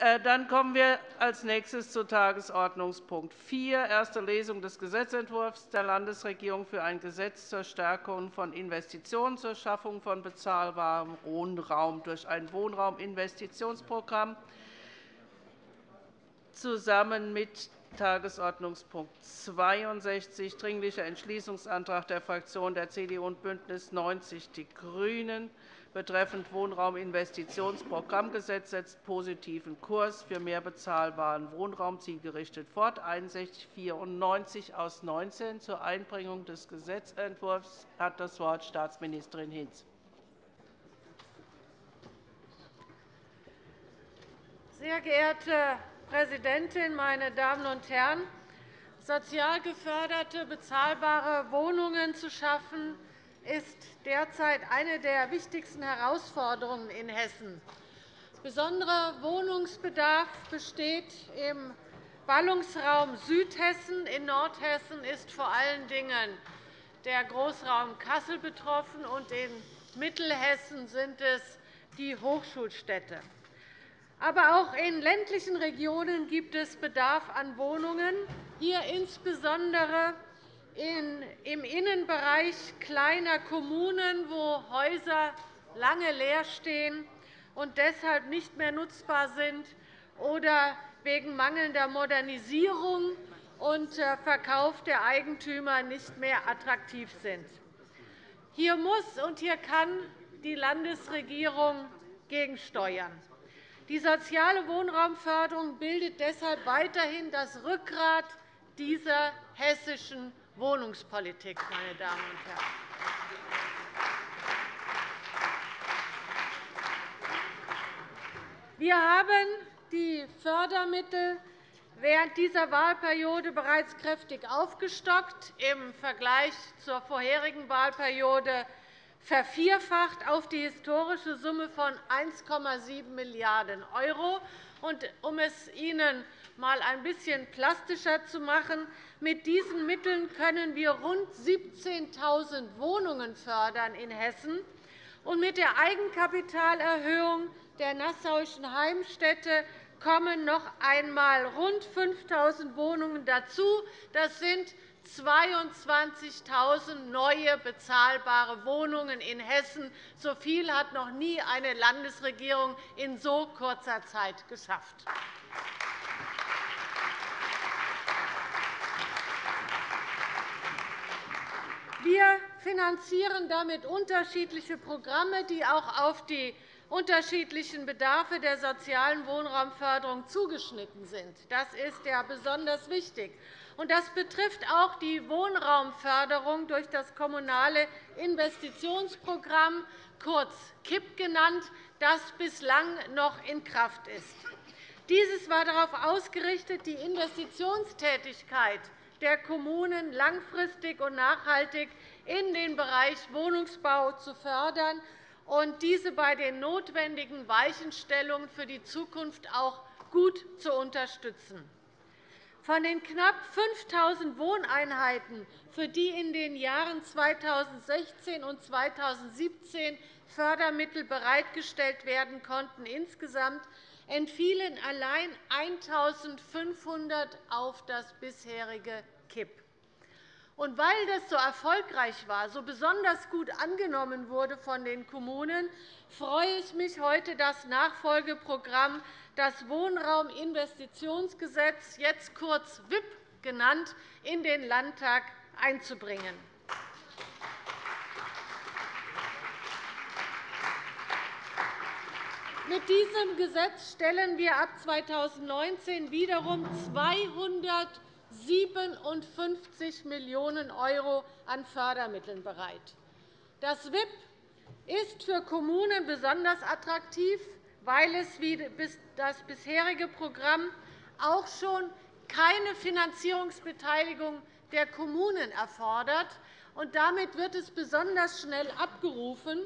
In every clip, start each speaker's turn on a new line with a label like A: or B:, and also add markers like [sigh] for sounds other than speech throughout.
A: Äh, dann kommen wir als nächstes zu Tagesordnungspunkt 4, erste Lesung des Gesetzentwurfs der Landesregierung für ein Gesetz zur Stärkung von Investitionen zur Schaffung von bezahlbarem Wohnraum durch ein Wohnrauminvestitionsprogramm zusammen mit Tagesordnungspunkt 62, Dringlicher Entschließungsantrag der Fraktionen der CDU und BÜNDNIS 90 die GRÜNEN betreffend Wohnrauminvestitionsprogrammgesetz setzt positiven Kurs für mehr bezahlbaren Wohnraum zielgerichtet fort, 6194 aus 19. Zur Einbringung des Gesetzentwurfs hat das Wort Staatsministerin Hinz.
B: Sehr geehrte Präsidentin, meine Damen und Herren! Sozial geförderte, bezahlbare Wohnungen zu schaffen, ist derzeit eine der wichtigsten Herausforderungen in Hessen. Besonderer Wohnungsbedarf besteht im Ballungsraum Südhessen. In Nordhessen ist vor allen Dingen der Großraum Kassel betroffen, und in Mittelhessen sind es die Hochschulstädte. Aber auch in ländlichen Regionen gibt es Bedarf an Wohnungen, hier insbesondere im Innenbereich kleiner Kommunen, wo Häuser lange leer stehen und deshalb nicht mehr nutzbar sind oder wegen mangelnder Modernisierung und äh, Verkauf der Eigentümer nicht mehr attraktiv sind. Hier muss und hier kann die Landesregierung gegensteuern. Die soziale Wohnraumförderung bildet deshalb weiterhin das Rückgrat dieser hessischen Wohnungspolitik. Meine Damen und Herren. Wir haben die Fördermittel während dieser Wahlperiode bereits kräftig aufgestockt, im Vergleich zur vorherigen Wahlperiode vervierfacht auf die historische Summe von 1,7 Milliarden €. Um es Ihnen einmal ein bisschen plastischer zu machen, mit diesen Mitteln können wir rund 17.000 Wohnungen fördern in Hessen. Und mit der Eigenkapitalerhöhung der Nassauischen Heimstätte kommen noch einmal rund 5.000 Wohnungen dazu. Das sind 22.000 neue bezahlbare Wohnungen in Hessen. So viel hat noch nie eine Landesregierung in so kurzer Zeit geschafft. Wir finanzieren damit unterschiedliche Programme, die auch auf die unterschiedlichen Bedarfe der sozialen Wohnraumförderung zugeschnitten sind. Das ist ja besonders wichtig. Das betrifft auch die Wohnraumförderung durch das Kommunale Investitionsprogramm, kurz KIP genannt, das bislang noch in Kraft ist. Dieses war darauf ausgerichtet, die Investitionstätigkeit der Kommunen langfristig und nachhaltig in den Bereich Wohnungsbau zu fördern und diese bei den notwendigen Weichenstellungen für die Zukunft auch gut zu unterstützen. Von den knapp 5.000 Wohneinheiten, für die in den Jahren 2016 und 2017 Fördermittel bereitgestellt werden konnten, insgesamt entfielen allein 1.500 auf das bisherige KIP. Und weil das so erfolgreich war, so besonders gut angenommen wurde von den Kommunen, freue ich mich heute, das Nachfolgeprogramm, das Wohnrauminvestitionsgesetz, jetzt kurz WIP genannt, in den Landtag einzubringen. Mit diesem Gesetz stellen wir ab 2019 wiederum 257 Millionen € an Fördermitteln bereit. Das WIP ist für Kommunen besonders attraktiv, weil es wie das bisherige Programm auch schon keine Finanzierungsbeteiligung der Kommunen erfordert. Damit wird es besonders schnell abgerufen.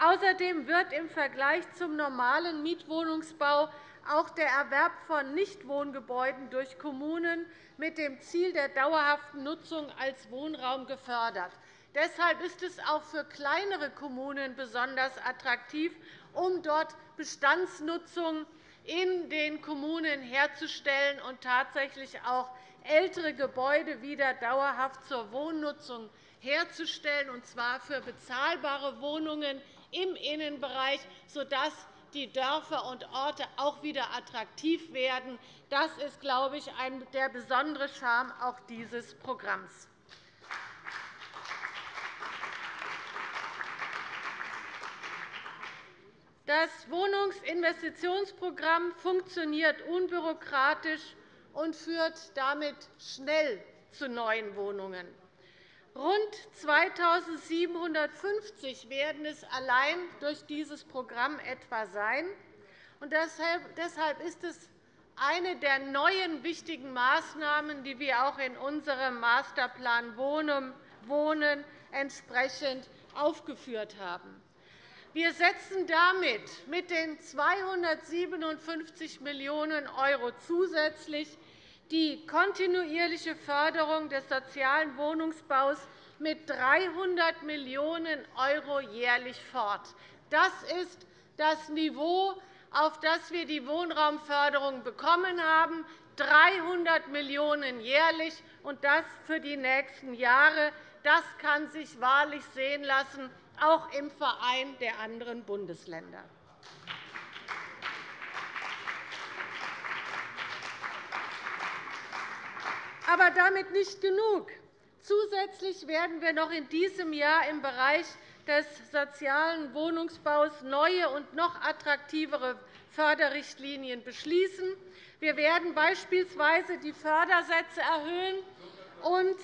B: Außerdem wird im Vergleich zum normalen Mietwohnungsbau auch der Erwerb von Nichtwohngebäuden durch Kommunen mit dem Ziel der dauerhaften Nutzung als Wohnraum gefördert. Deshalb ist es auch für kleinere Kommunen besonders attraktiv, um dort Bestandsnutzung in den Kommunen herzustellen und tatsächlich auch ältere Gebäude wieder dauerhaft zur Wohnnutzung herzustellen, und zwar für bezahlbare Wohnungen im Innenbereich, sodass die Dörfer und Orte auch wieder attraktiv werden. Das ist, glaube ich, der besondere Charme auch dieses Programms. Das Wohnungsinvestitionsprogramm funktioniert unbürokratisch und führt damit schnell zu neuen Wohnungen. Rund 2.750 werden es allein durch dieses Programm etwa sein. Deshalb ist es eine der neuen wichtigen Maßnahmen, die wir auch in unserem Masterplan Wohnen entsprechend aufgeführt haben. Wir setzen damit mit den 257 Millionen € zusätzlich die kontinuierliche Förderung des sozialen Wohnungsbaus mit 300 Millionen € jährlich fort. Das ist das Niveau, auf das wir die Wohnraumförderung bekommen haben, 300 Millionen € jährlich, und das für die nächsten Jahre. Das kann sich wahrlich sehen lassen, auch im Verein der anderen Bundesländer. Aber damit nicht genug. Zusätzlich werden wir noch in diesem Jahr im Bereich des sozialen Wohnungsbaus neue und noch attraktivere Förderrichtlinien beschließen. Wir werden beispielsweise die Fördersätze erhöhen und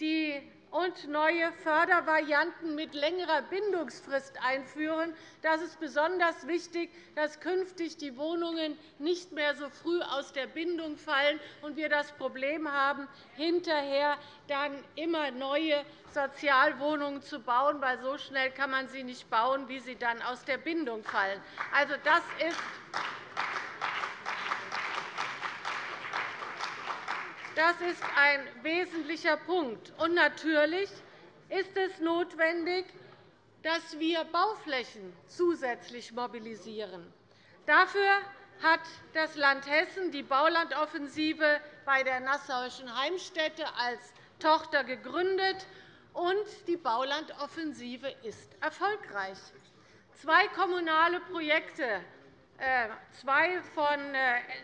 B: die und neue Fördervarianten mit längerer Bindungsfrist einführen. Das ist besonders wichtig, dass künftig die Wohnungen nicht mehr so früh aus der Bindung fallen und wir das Problem haben, hinterher dann immer neue Sozialwohnungen zu bauen, weil so schnell kann man sie nicht bauen, wie sie dann aus der Bindung fallen. Also, das ist Das ist ein wesentlicher Punkt. Und natürlich ist es notwendig, dass wir Bauflächen zusätzlich mobilisieren. Dafür hat das Land Hessen die Baulandoffensive bei der Nassauischen Heimstätte als Tochter gegründet, und die Baulandoffensive ist erfolgreich. Zwei kommunale Projekte zwei von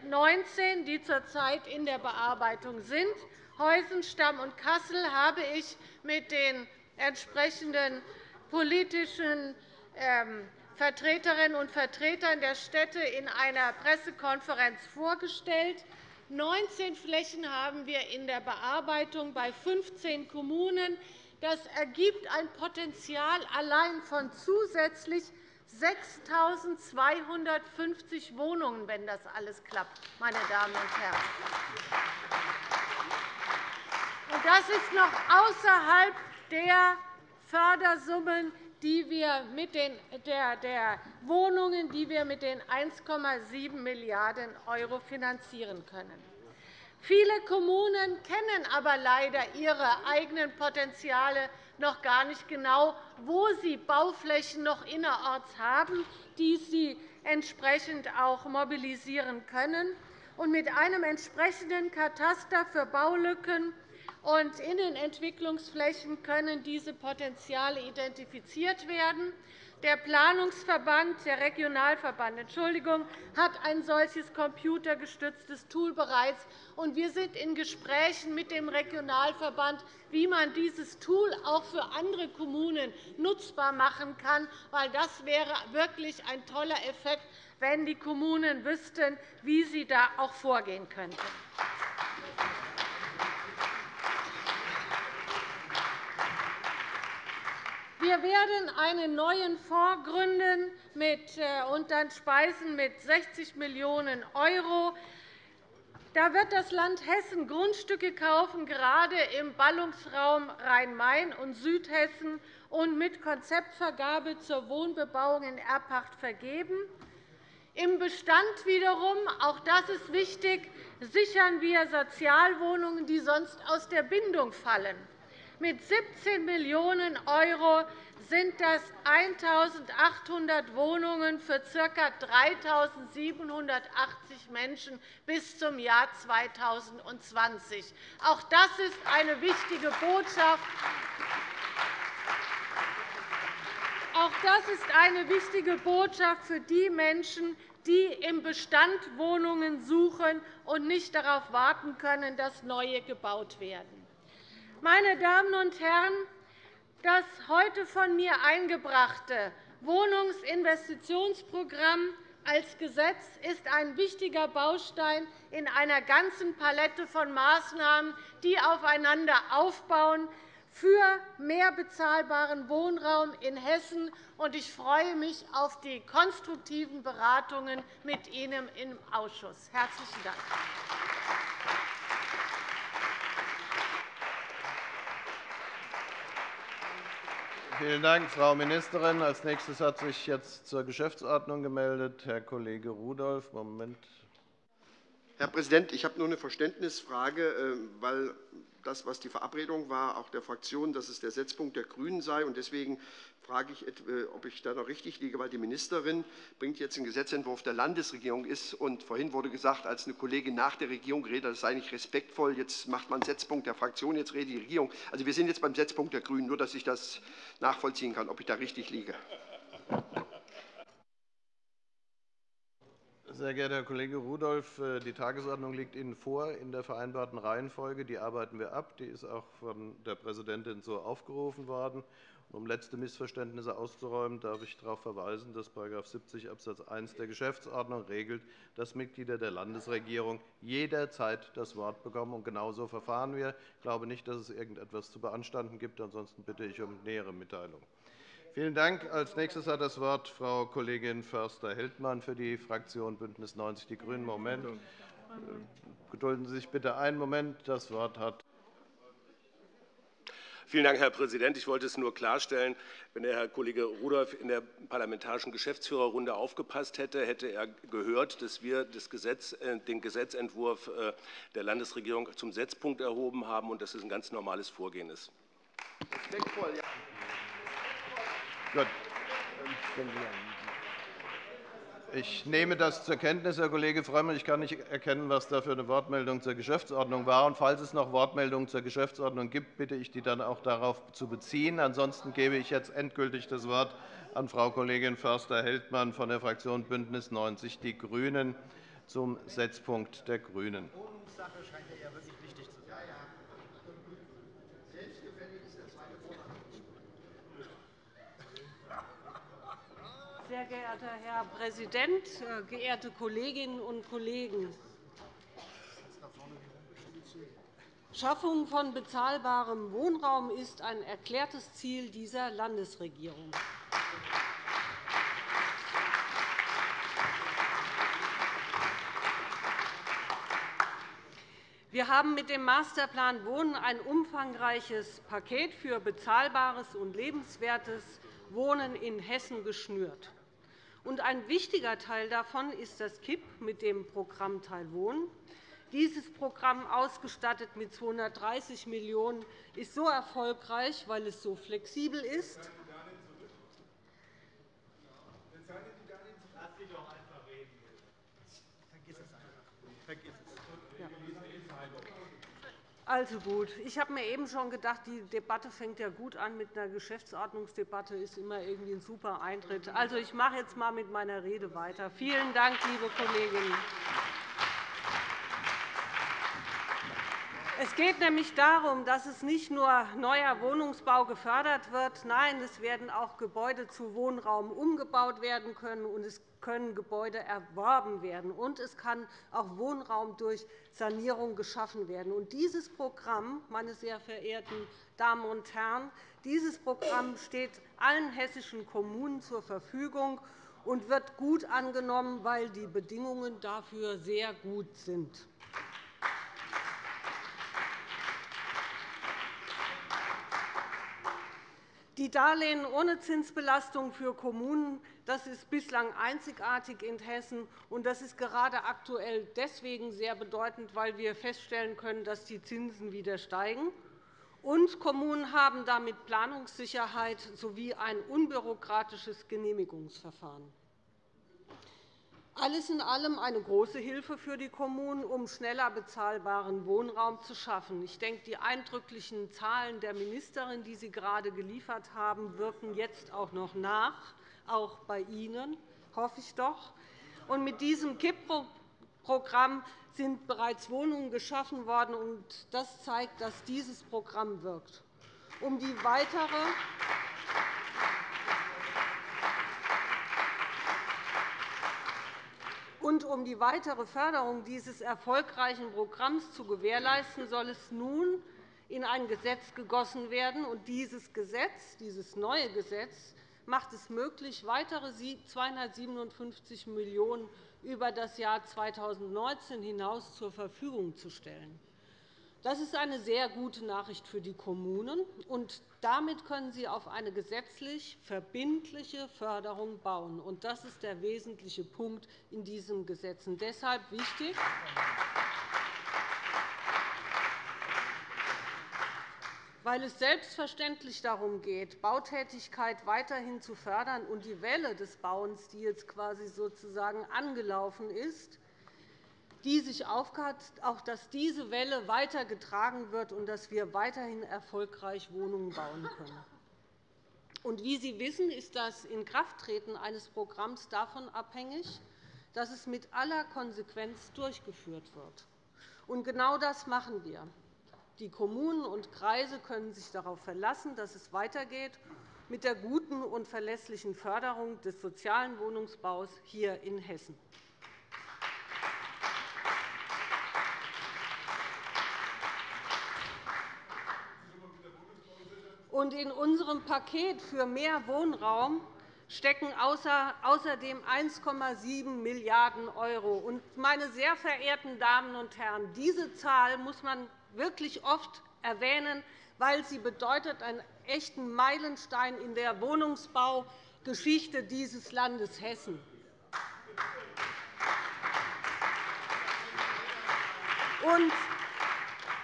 B: 19, äh, die zurzeit in der Bearbeitung sind. Heusenstamm und Kassel habe ich mit den entsprechenden politischen ähm, Vertreterinnen und Vertretern der Städte in einer Pressekonferenz vorgestellt. 19 Flächen haben wir in der Bearbeitung bei 15 Kommunen. Das ergibt ein Potenzial allein von zusätzlich 6.250 Wohnungen, wenn das alles klappt, meine Damen und Herren. Das ist noch außerhalb der Fördersummen, die wir mit den, der, der Wohnungen, die wir mit den 1,7 Milliarden € finanzieren können. Viele Kommunen kennen aber leider ihre eigenen Potenziale noch gar nicht genau, wo sie Bauflächen noch innerorts haben, die sie entsprechend auch mobilisieren können. mit einem entsprechenden Kataster für Baulücken und Innenentwicklungsflächen können diese Potenziale identifiziert werden. Der Planungsverband, der Regionalverband Entschuldigung, hat ein solches computergestütztes Tool bereits. Und wir sind in Gesprächen mit dem Regionalverband, wie man dieses Tool auch für andere Kommunen nutzbar machen kann. weil Das wäre wirklich ein toller Effekt, wenn die Kommunen wüssten, wie sie da auch vorgehen könnten. Wir werden einen neuen Fonds gründen äh, und dann speisen mit 60 Millionen €. Da wird das Land Hessen Grundstücke kaufen, gerade im Ballungsraum Rhein-Main und Südhessen, und mit Konzeptvergabe zur Wohnbebauung in Erbpacht vergeben. Im Bestand wiederum, auch das ist wichtig, sichern wir Sozialwohnungen, die sonst aus der Bindung fallen. Mit 17 Millionen € sind das 1.800 Wohnungen für ca. 3.780 Menschen bis zum Jahr 2020. Auch das ist eine wichtige Botschaft. Auch das ist eine wichtige Botschaft für die Menschen, die im Bestand Wohnungen suchen und nicht darauf warten können, dass neue gebaut werden. Meine Damen und Herren, das heute von mir eingebrachte Wohnungsinvestitionsprogramm als Gesetz ist ein wichtiger Baustein in einer ganzen Palette von Maßnahmen, die aufeinander aufbauen für mehr bezahlbaren Wohnraum in Hessen. Ich freue mich auf die konstruktiven Beratungen mit Ihnen im Ausschuss. – Herzlichen Dank.
C: Vielen Dank, Frau Ministerin. Als nächstes hat sich jetzt zur Geschäftsordnung gemeldet Herr Kollege Rudolph. Moment.
D: Herr Präsident, ich habe nur eine Verständnisfrage, äh, weil das, was die Verabredung war, auch der Fraktion, dass es der Setzpunkt der GRÜNEN sei. Deswegen frage ich, äh, ob ich da noch richtig liege, weil die Ministerin bringt jetzt einen Gesetzentwurf der Landesregierung ist. Und vorhin wurde gesagt, als eine Kollegin nach der Regierung redet, das sei nicht respektvoll. Jetzt macht man einen Setzpunkt der Fraktion, jetzt redet die Regierung. Also wir sind jetzt beim Setzpunkt der GRÜNEN, nur dass ich das nachvollziehen kann, ob ich da richtig liege.
C: Sehr geehrter Herr Kollege Rudolph, äh, die Tagesordnung liegt Ihnen vor in der vereinbarten Reihenfolge. Die arbeiten wir ab. Die ist auch von der Präsidentin so aufgerufen worden. Um letzte Missverständnisse auszuräumen, darf ich darauf verweisen, dass § 70 Abs. 1 der Geschäftsordnung regelt, dass Mitglieder der Landesregierung jederzeit das Wort bekommen. Und genauso verfahren wir. Ich glaube nicht, dass es irgendetwas zu beanstanden gibt. Ansonsten bitte ich um nähere Mitteilung. Vielen Dank. Als nächstes hat das Wort Frau Kollegin Förster-Heldmann für die Fraktion BÜNDNIS 90 die GRÜNEN. Moment. Gedulden Sie sich bitte einen Moment. Das Wort hat
E: Vielen Dank, Herr Präsident. Ich wollte es nur klarstellen. Wenn der Herr Kollege Rudolph in der parlamentarischen Geschäftsführerrunde aufgepasst hätte, hätte er gehört, dass wir äh, den Gesetzentwurf äh, der Landesregierung zum Setzpunkt erhoben haben und dass es ein ganz normales Vorgehen ist. Respektvoll, ja.
C: Gut. Ich nehme das zur Kenntnis, Herr Kollege Frömmel. Ich kann nicht erkennen, was da für eine Wortmeldung zur Geschäftsordnung war. Und falls es noch Wortmeldungen zur Geschäftsordnung gibt, bitte ich, die dann auch darauf zu beziehen. Ansonsten gebe ich jetzt endgültig das Wort an Frau Kollegin Förster-Heldmann von der Fraktion BÜNDNIS 90 die GRÜNEN zum Setzpunkt der GRÜNEN.
F: Sehr geehrter Herr Präsident, äh, geehrte Kolleginnen und Kollegen! Schaffung von bezahlbarem Wohnraum ist ein erklärtes Ziel dieser Landesregierung. Wir haben mit dem Masterplan Wohnen ein umfangreiches Paket für bezahlbares und lebenswertes Wohnen in Hessen geschnürt. Ein wichtiger Teil davon ist das KIP mit dem Programm Teilwohnen. Dieses Programm, ausgestattet mit 230 Millionen €, ist so erfolgreich, weil es so flexibel ist. Also gut. Ich habe mir eben schon gedacht, die Debatte fängt ja gut an. Mit einer Geschäftsordnungsdebatte ist immer irgendwie ein super Eintritt. Also, ich mache jetzt einmal mit meiner Rede weiter. Vielen Dank, liebe Kolleginnen. Es geht nämlich darum, dass es nicht nur neuer Wohnungsbau gefördert wird. Nein, es werden auch Gebäude zu Wohnraum umgebaut werden können, und es können Gebäude erworben werden, und es kann auch Wohnraum durch Sanierung geschaffen werden. Und dieses Programm, meine sehr verehrten Damen und Herren, dieses Programm steht allen hessischen Kommunen zur Verfügung und wird gut angenommen, weil die Bedingungen dafür sehr gut sind. Die Darlehen ohne Zinsbelastung für Kommunen das ist bislang einzigartig in Hessen. und Das ist gerade aktuell deswegen sehr bedeutend, weil wir feststellen können, dass die Zinsen wieder steigen. Und Kommunen haben damit Planungssicherheit sowie ein unbürokratisches Genehmigungsverfahren. Alles in allem eine große Hilfe für die Kommunen, um schneller bezahlbaren Wohnraum zu schaffen. Ich denke, die eindrücklichen Zahlen der Ministerin, die Sie gerade geliefert haben, wirken jetzt auch noch nach, auch bei Ihnen, hoffe ich doch. Und mit diesem KIP-Programm sind bereits Wohnungen geschaffen worden. und Das zeigt, dass dieses Programm wirkt. Um die weitere Und um die weitere Förderung dieses erfolgreichen Programms zu gewährleisten, soll es nun in ein Gesetz gegossen werden. Und dieses Gesetz, dieses neue Gesetz macht es möglich, weitere 257 Millionen € über das Jahr 2019 hinaus zur Verfügung zu stellen. Das ist eine sehr gute Nachricht für die Kommunen, und damit können sie auf eine gesetzlich verbindliche Förderung bauen. Das ist der wesentliche Punkt in diesem Gesetz. Und deshalb wichtig, weil es selbstverständlich darum geht, Bautätigkeit weiterhin zu fördern und die Welle des Bauens, die jetzt quasi sozusagen angelaufen ist, die sich aufhat, auch dass diese Welle weitergetragen wird und dass wir weiterhin erfolgreich Wohnungen bauen können. Und wie Sie wissen, ist das Inkrafttreten eines Programms davon abhängig, dass es mit aller Konsequenz durchgeführt wird. Und genau das machen wir. Die Kommunen und Kreise können sich darauf verlassen, dass es weitergeht mit der guten und verlässlichen Förderung des sozialen Wohnungsbaus hier in Hessen. Und in unserem Paket für mehr Wohnraum stecken außerdem 1,7 Milliarden €. Meine sehr verehrten Damen und Herren, diese Zahl muss man wirklich oft erwähnen, weil sie bedeutet einen echten Meilenstein in der Wohnungsbaugeschichte dieses Landes Hessen. Und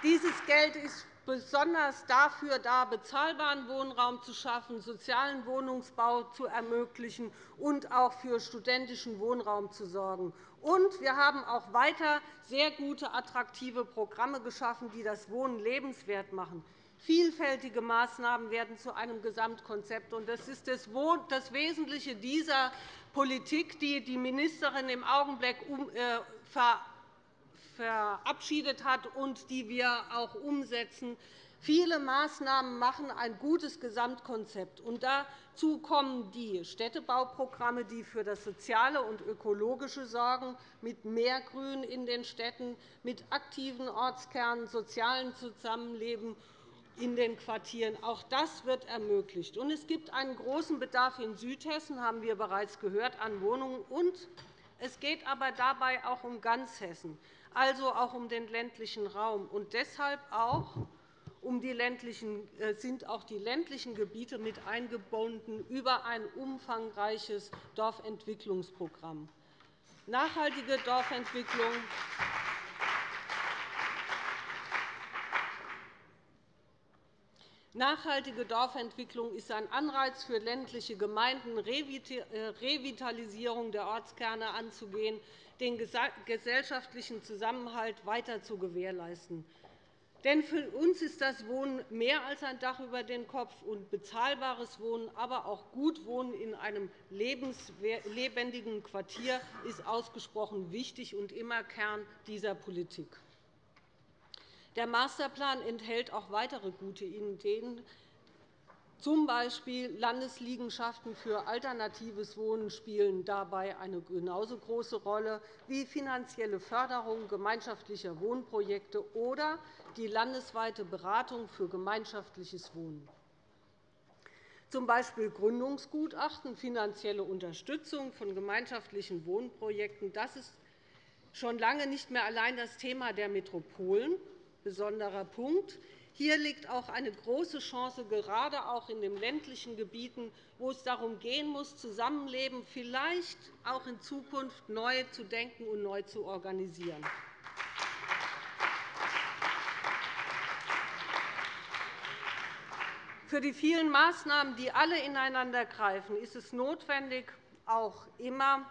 F: dieses Geld ist besonders dafür da, bezahlbaren Wohnraum zu schaffen, sozialen Wohnungsbau zu ermöglichen und auch für studentischen Wohnraum zu sorgen. Und wir haben auch weiter sehr gute, attraktive Programme geschaffen, die das Wohnen lebenswert machen. Vielfältige Maßnahmen werden zu einem Gesamtkonzept. Das ist das Wesentliche dieser Politik, die die Ministerin im Augenblick äh, verabschiedet hat und die wir auch umsetzen. Viele Maßnahmen machen ein gutes Gesamtkonzept. Und dazu kommen die Städtebauprogramme, die für das Soziale und Ökologische sorgen, mit mehr Grün in den Städten, mit aktiven Ortskernen, sozialem Zusammenleben in den Quartieren. Auch das wird ermöglicht. Und es gibt einen großen Bedarf in Südhessen, haben wir bereits gehört, an Wohnungen. Und es geht aber dabei auch um ganz Hessen also auch um den ländlichen Raum. Und deshalb auch um die ländlichen, äh, sind auch die ländlichen Gebiete mit eingebunden über ein umfangreiches Dorfentwicklungsprogramm. Nachhaltige Dorfentwicklung Nachhaltige Dorfentwicklung ist ein Anreiz für ländliche Gemeinden, äh, Revitalisierung der Ortskerne anzugehen, den gesellschaftlichen Zusammenhalt weiter zu gewährleisten. Denn für uns ist das Wohnen mehr als ein Dach über den Kopf und bezahlbares Wohnen, aber auch gut Wohnen in einem lebendigen Quartier ist ausgesprochen wichtig und immer Kern dieser Politik. Der Masterplan enthält auch weitere gute Ideen, zum B. Landesliegenschaften für alternatives Wohnen spielen dabei eine genauso große Rolle wie finanzielle Förderung gemeinschaftlicher Wohnprojekte oder die landesweite Beratung für gemeinschaftliches Wohnen. Z. B. Gründungsgutachten, finanzielle Unterstützung von gemeinschaftlichen Wohnprojekten. Das ist schon lange nicht mehr allein das Thema der Metropolen. Besonderer Punkt. Hier liegt auch eine große Chance, gerade auch in den ländlichen Gebieten, wo es darum gehen muss, Zusammenleben vielleicht auch in Zukunft neu zu denken und neu zu organisieren. Für die vielen Maßnahmen, die alle ineinandergreifen, ist es notwendig, auch immer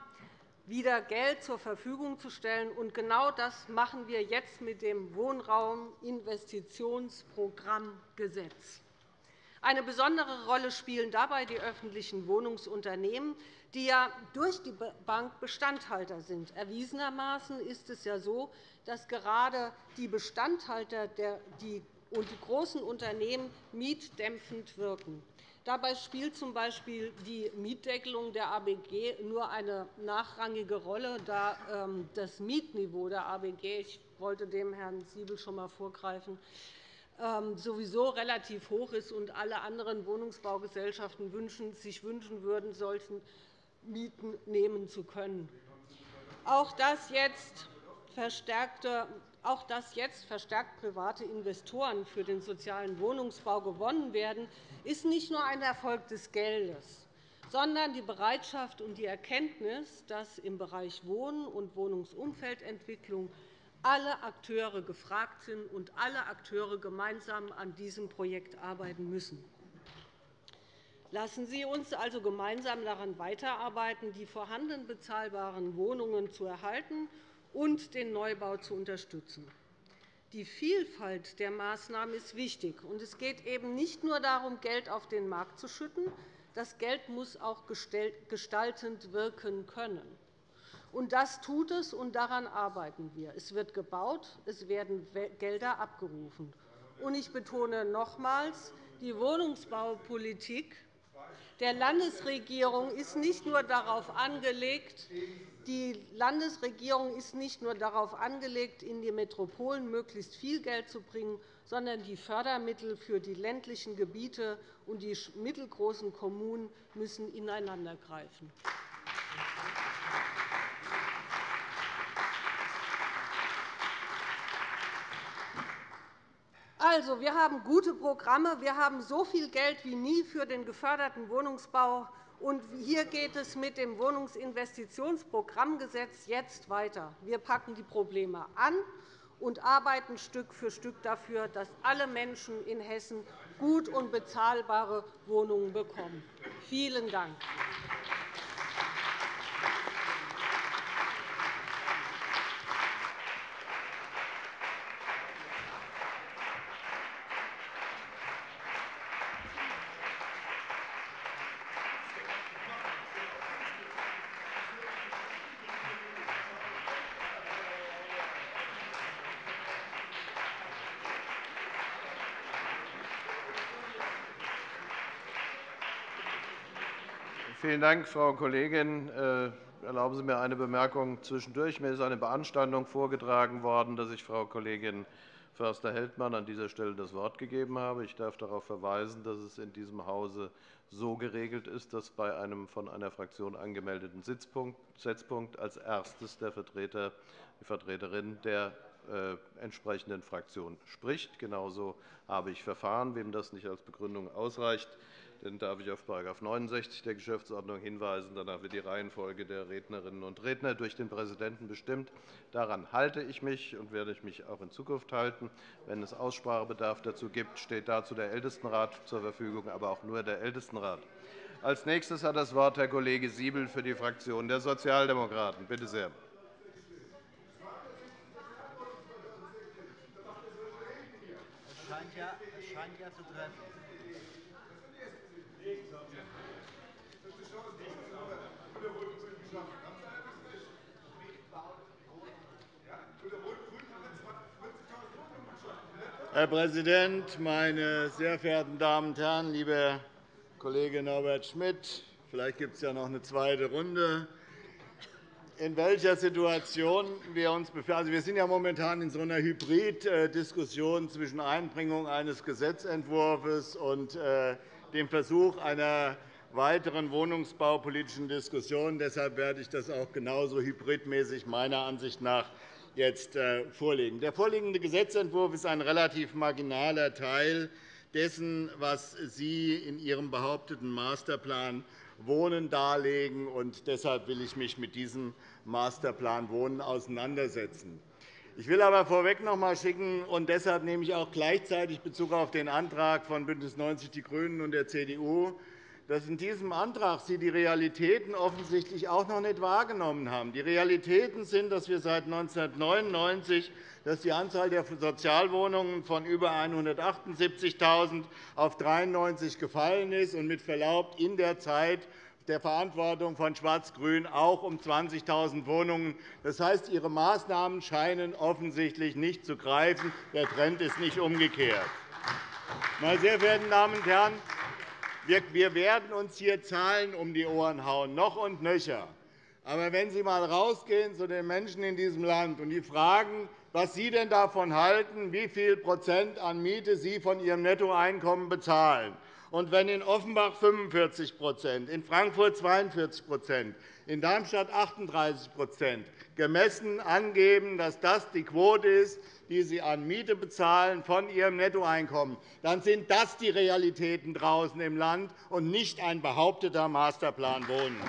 F: wieder Geld zur Verfügung zu stellen. Und genau das machen wir jetzt mit dem Wohnrauminvestitionsprogrammgesetz. Eine besondere Rolle spielen dabei die öffentlichen Wohnungsunternehmen, die ja durch die Bank Bestandhalter sind. Erwiesenermaßen ist es ja so, dass gerade die Bestandhalter und die großen Unternehmen mietdämpfend wirken. Dabei spielt z. B. die Mietdeckelung der ABG nur eine nachrangige Rolle, da ähm, das Mietniveau der ABG – ich wollte dem Herrn Siebel schon einmal vorgreifen ähm, sowieso relativ hoch ist und alle anderen Wohnungsbaugesellschaften sich wünschen würden, solchen Mieten nehmen zu können. Auch das jetzt verstärkte auch dass jetzt verstärkt private Investoren für den sozialen Wohnungsbau gewonnen werden, ist nicht nur ein Erfolg des Geldes, sondern die Bereitschaft und die Erkenntnis, dass im Bereich Wohnen und Wohnungsumfeldentwicklung alle Akteure gefragt sind und alle Akteure gemeinsam an diesem Projekt arbeiten müssen. Lassen Sie uns also gemeinsam daran weiterarbeiten, die vorhandenen bezahlbaren Wohnungen zu erhalten und den Neubau zu unterstützen. Die Vielfalt der Maßnahmen ist wichtig. und Es geht eben nicht nur darum, Geld auf den Markt zu schütten. Das Geld muss auch gestaltend wirken können. Und das tut es, und daran arbeiten wir. Es wird gebaut, es werden Gelder abgerufen. Und ich betone nochmals, die Wohnungsbaupolitik der Landesregierung ist nicht nur darauf angelegt, die Landesregierung ist nicht nur darauf angelegt, in die Metropolen möglichst viel Geld zu bringen, sondern die Fördermittel für die ländlichen Gebiete und die mittelgroßen Kommunen müssen ineinandergreifen. Also, wir haben gute Programme. Wir haben so viel Geld wie nie für den geförderten Wohnungsbau und hier geht es mit dem Wohnungsinvestitionsprogrammgesetz jetzt weiter. Wir packen die Probleme an und arbeiten Stück für Stück dafür, dass alle Menschen in Hessen gut und bezahlbare Wohnungen bekommen. Vielen Dank.
C: Vielen Dank, Frau Kollegin. Äh, erlauben Sie mir eine Bemerkung zwischendurch. Mir ist eine Beanstandung vorgetragen worden, dass ich Frau Kollegin Förster-Heldmann an dieser Stelle das Wort gegeben habe. Ich darf darauf verweisen, dass es in diesem Hause so geregelt ist, dass bei einem von einer Fraktion angemeldeten Setzpunkt als erstes der Vertreter, die Vertreterin der äh, entsprechenden Fraktion spricht. Genauso habe ich verfahren. Wem das nicht als Begründung ausreicht, dann darf ich auf § 69 der Geschäftsordnung hinweisen. Danach wird die Reihenfolge der Rednerinnen und Redner durch den Präsidenten bestimmt. Daran halte ich mich und werde ich mich auch in Zukunft halten. Wenn es Aussprachebedarf dazu gibt, steht dazu der Ältestenrat zur Verfügung, aber auch nur der Ältestenrat. Als nächstes hat das Wort Herr Kollege Siebel für die Fraktion der Sozialdemokraten. Bitte sehr. Scheint ja, es scheint ja zu treffen.
G: Herr Präsident, meine sehr verehrten Damen und Herren! Lieber Kollege Norbert Schmidt, vielleicht gibt es ja noch eine zweite Runde. In welcher Situation wir uns befinden. Also, wir sind ja momentan in so einer Hybrid-Diskussion zwischen Einbringung eines Gesetzentwurfs und äh, dem Versuch einer weiteren wohnungsbaupolitischen Diskussion. Deshalb werde ich das auch genauso hybridmäßig meiner Ansicht nach jetzt äh, vorlegen. Der vorliegende Gesetzentwurf ist ein relativ marginaler Teil dessen, was Sie in Ihrem behaupteten Masterplan Wohnen darlegen. Und deshalb will ich mich mit diesem Masterplan Wohnen auseinandersetzen. Ich will aber vorweg noch einmal schicken, und deshalb nehme ich auch gleichzeitig Bezug auf den Antrag von BÜNDNIS 90 die GRÜNEN und der CDU, dass in diesem Antrag Sie die Realitäten offensichtlich auch noch nicht wahrgenommen haben. Die Realitäten sind, dass wir seit 1999 dass die Anzahl der Sozialwohnungen von über 178.000 auf 93 gefallen ist und mit Verlaub in der Zeit der Verantwortung von Schwarz-Grün auch um 20.000 Wohnungen. Das heißt, Ihre Maßnahmen scheinen offensichtlich nicht zu greifen. Der Trend ist nicht umgekehrt. Meine sehr verehrten Damen und Herren, wir werden uns hier Zahlen um die Ohren hauen, noch und nöcher. Aber wenn Sie einmal rausgehen zu den Menschen in diesem Land und die fragen, was Sie denn davon halten, wie viel Prozent an Miete Sie von Ihrem Nettoeinkommen bezahlen, und wenn in Offenbach 45% in Frankfurt 42% in Darmstadt 38% gemessen angeben, dass das die Quote ist, die Sie an Miete bezahlen von Ihrem Nettoeinkommen, dann sind das die Realitäten draußen im Land und nicht ein behaupteter Masterplan Wohnen.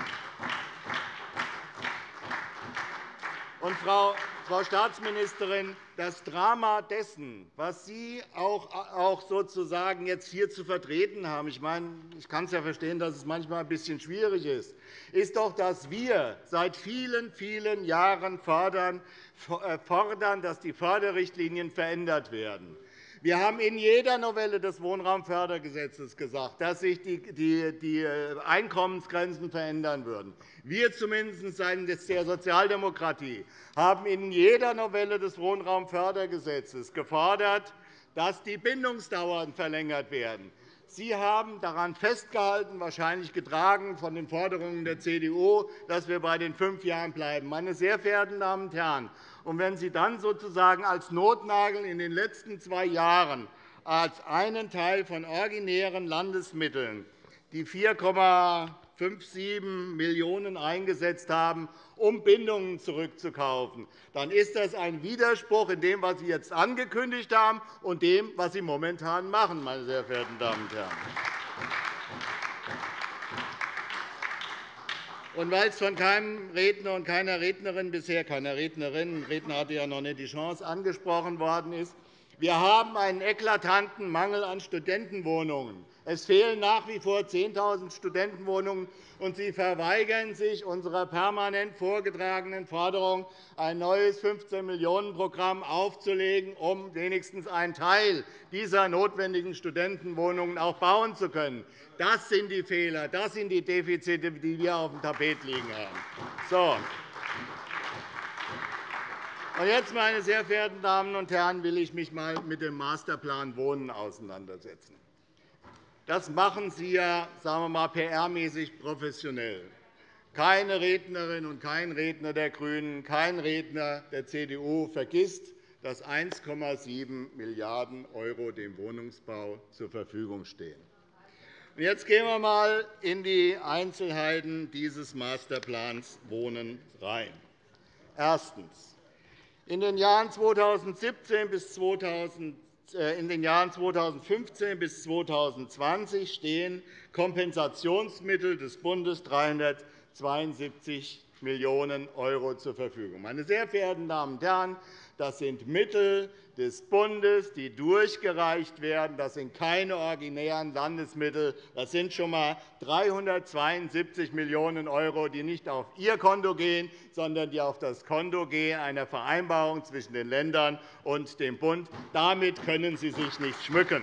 G: Und, Frau Frau Staatsministerin, das Drama dessen, was Sie auch sozusagen jetzt hier zu vertreten haben, ich, meine, ich kann es ja verstehen, dass es manchmal ein bisschen schwierig ist, ist doch, dass wir seit vielen, vielen Jahren fordern, äh, dass die Förderrichtlinien verändert werden. Wir haben in jeder Novelle des Wohnraumfördergesetzes gesagt, dass sich die Einkommensgrenzen verändern würden. Wir zumindest seitens der Sozialdemokratie haben in jeder Novelle des Wohnraumfördergesetzes gefordert, dass die Bindungsdauern verlängert werden. Sie haben daran festgehalten, wahrscheinlich getragen von den Forderungen der CDU, dass wir bei den fünf Jahren bleiben. Meine sehr verehrten Damen und Herren, und wenn Sie dann sozusagen als Notnagel in den letzten zwei Jahren als einen Teil von originären Landesmitteln die 4,57 Millionen € eingesetzt haben, um Bindungen zurückzukaufen, dann ist das ein Widerspruch in dem, was Sie jetzt angekündigt haben, und dem, was Sie momentan machen, meine sehr verehrten Damen und Herren. Und weil es von keinem Redner und keiner Rednerin bisher, keiner Rednerin, Redner hatte ja noch nicht die Chance, angesprochen worden ist, wir haben einen eklatanten Mangel an Studentenwohnungen. Es fehlen nach wie vor 10.000 Studentenwohnungen, und Sie verweigern sich unserer permanent vorgetragenen Forderung, ein neues 15-Millionen-Programm aufzulegen, um wenigstens einen Teil dieser notwendigen Studentenwohnungen auch bauen zu können. Das sind die Fehler, das sind die Defizite, die wir auf dem Tapet liegen haben. So. Und jetzt, meine sehr verehrten Damen und Herren, will ich mich einmal mit dem Masterplan Wohnen auseinandersetzen. Das machen Sie ja sagen wir mal, PR-mäßig professionell. Keine Rednerin und kein Redner der GRÜNEN, kein Redner der CDU vergisst, dass 1,7 Milliarden € dem Wohnungsbau zur Verfügung stehen. Jetzt gehen wir einmal in die Einzelheiten dieses Masterplans Wohnen rein. Erstens. In den Jahren 2017 bis 2000 äh, in den Jahren 2015 bis 2020 stehen Kompensationsmittel des Bundes 372 Millionen € zur Verfügung. Meine sehr verehrten Damen und Herren, das sind Mittel des Bundes, die durchgereicht werden. Das sind keine originären Landesmittel. Das sind schon einmal 372 Millionen €, die nicht auf Ihr Konto gehen, sondern die auf das Konto gehen einer Vereinbarung zwischen den Ländern und dem Bund. Damit können Sie sich nicht schmücken.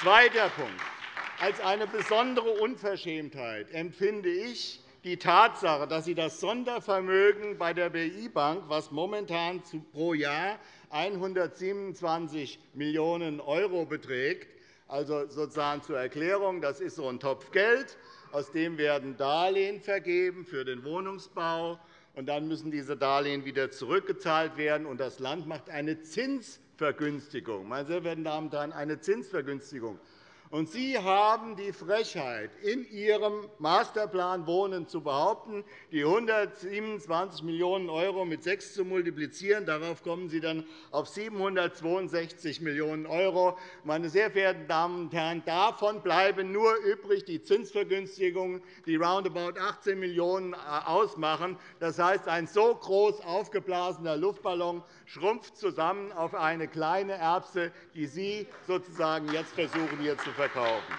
G: Zweiter Punkt. Als eine besondere Unverschämtheit empfinde ich, die Tatsache, dass Sie das Sondervermögen bei der BI Bank, was momentan pro Jahr 127 Millionen € beträgt, also sozusagen zur Erklärung, das ist so ein Topf Geld, aus dem werden Darlehen vergeben für den Wohnungsbau, und dann müssen diese Darlehen wieder zurückgezahlt werden, und das Land macht eine Zinsvergünstigung. Meine sehr verehrten Damen und Herren, eine Zinsvergünstigung Und Sie haben die Frechheit, in Ihrem Masterplan Wohnen zu behaupten, die 127 Millionen € mit 6 zu multiplizieren. Darauf kommen Sie dann auf 762 Millionen €. Meine sehr verehrten Damen und Herren, davon bleiben nur übrig die Zinsvergünstigungen, die roundabout 18 Millionen € ausmachen. Das heißt, ein so groß aufgeblasener Luftballon schrumpft zusammen auf eine kleine Erbse, die Sie sozusagen jetzt versuchen, hier zu verkaufen.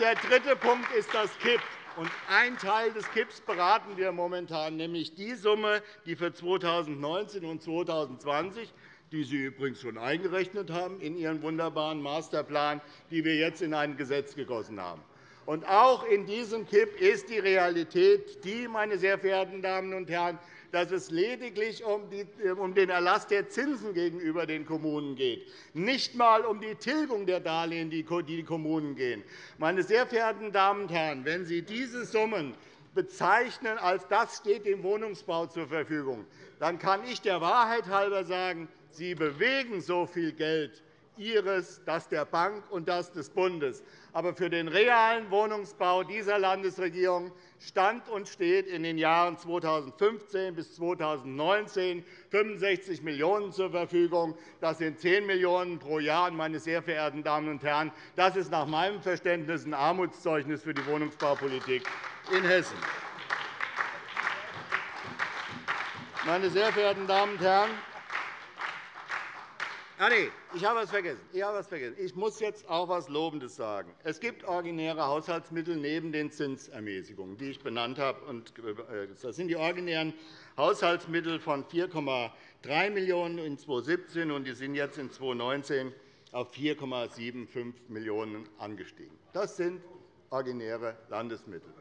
G: Der dritte Punkt ist das KIP. Und ein Teil des KIPs beraten wir momentan, nämlich die Summe, die für 2019 und 2020 die Sie übrigens schon eingerechnet haben in Ihren wunderbaren Masterplan, die wir jetzt in ein Gesetz gegossen haben. Und auch in diesem KIP ist die Realität die, meine sehr verehrten Damen und Herren, dass es lediglich um den Erlass der Zinsen gegenüber den Kommunen geht, nicht einmal um die Tilgung der Darlehen, die die Kommunen gehen. Meine sehr verehrten Damen und Herren, wenn Sie diese Summen bezeichnen, als das steht dem Wohnungsbau zur Verfügung, dann kann ich der Wahrheit halber sagen, Sie bewegen so viel Geld Ihres, das der Bank und das des Bundes. Aber für den realen Wohnungsbau dieser Landesregierung stand und steht in den Jahren 2015 bis 2019 65 Millionen € zur Verfügung. Das sind 10 Millionen € pro Jahr. Meine sehr verehrten Damen und Herren, das ist nach meinem Verständnis ein Armutszeugnis für die Wohnungsbaupolitik in Hessen. Meine sehr verehrten Damen und Herren, Ah, nee, ich habe etwas vergessen. Vergessen. ich muss jetzt auch etwas Lobendes sagen. Es gibt originäre Haushaltsmittel neben den Zinsermäßigungen, die ich benannt habe. Äh, das sind die originären Haushaltsmittel von 4,3 Millionen € in 2017, und die sind jetzt in 2019 auf 4,75 Millionen € angestiegen. Das sind originäre Landesmittel.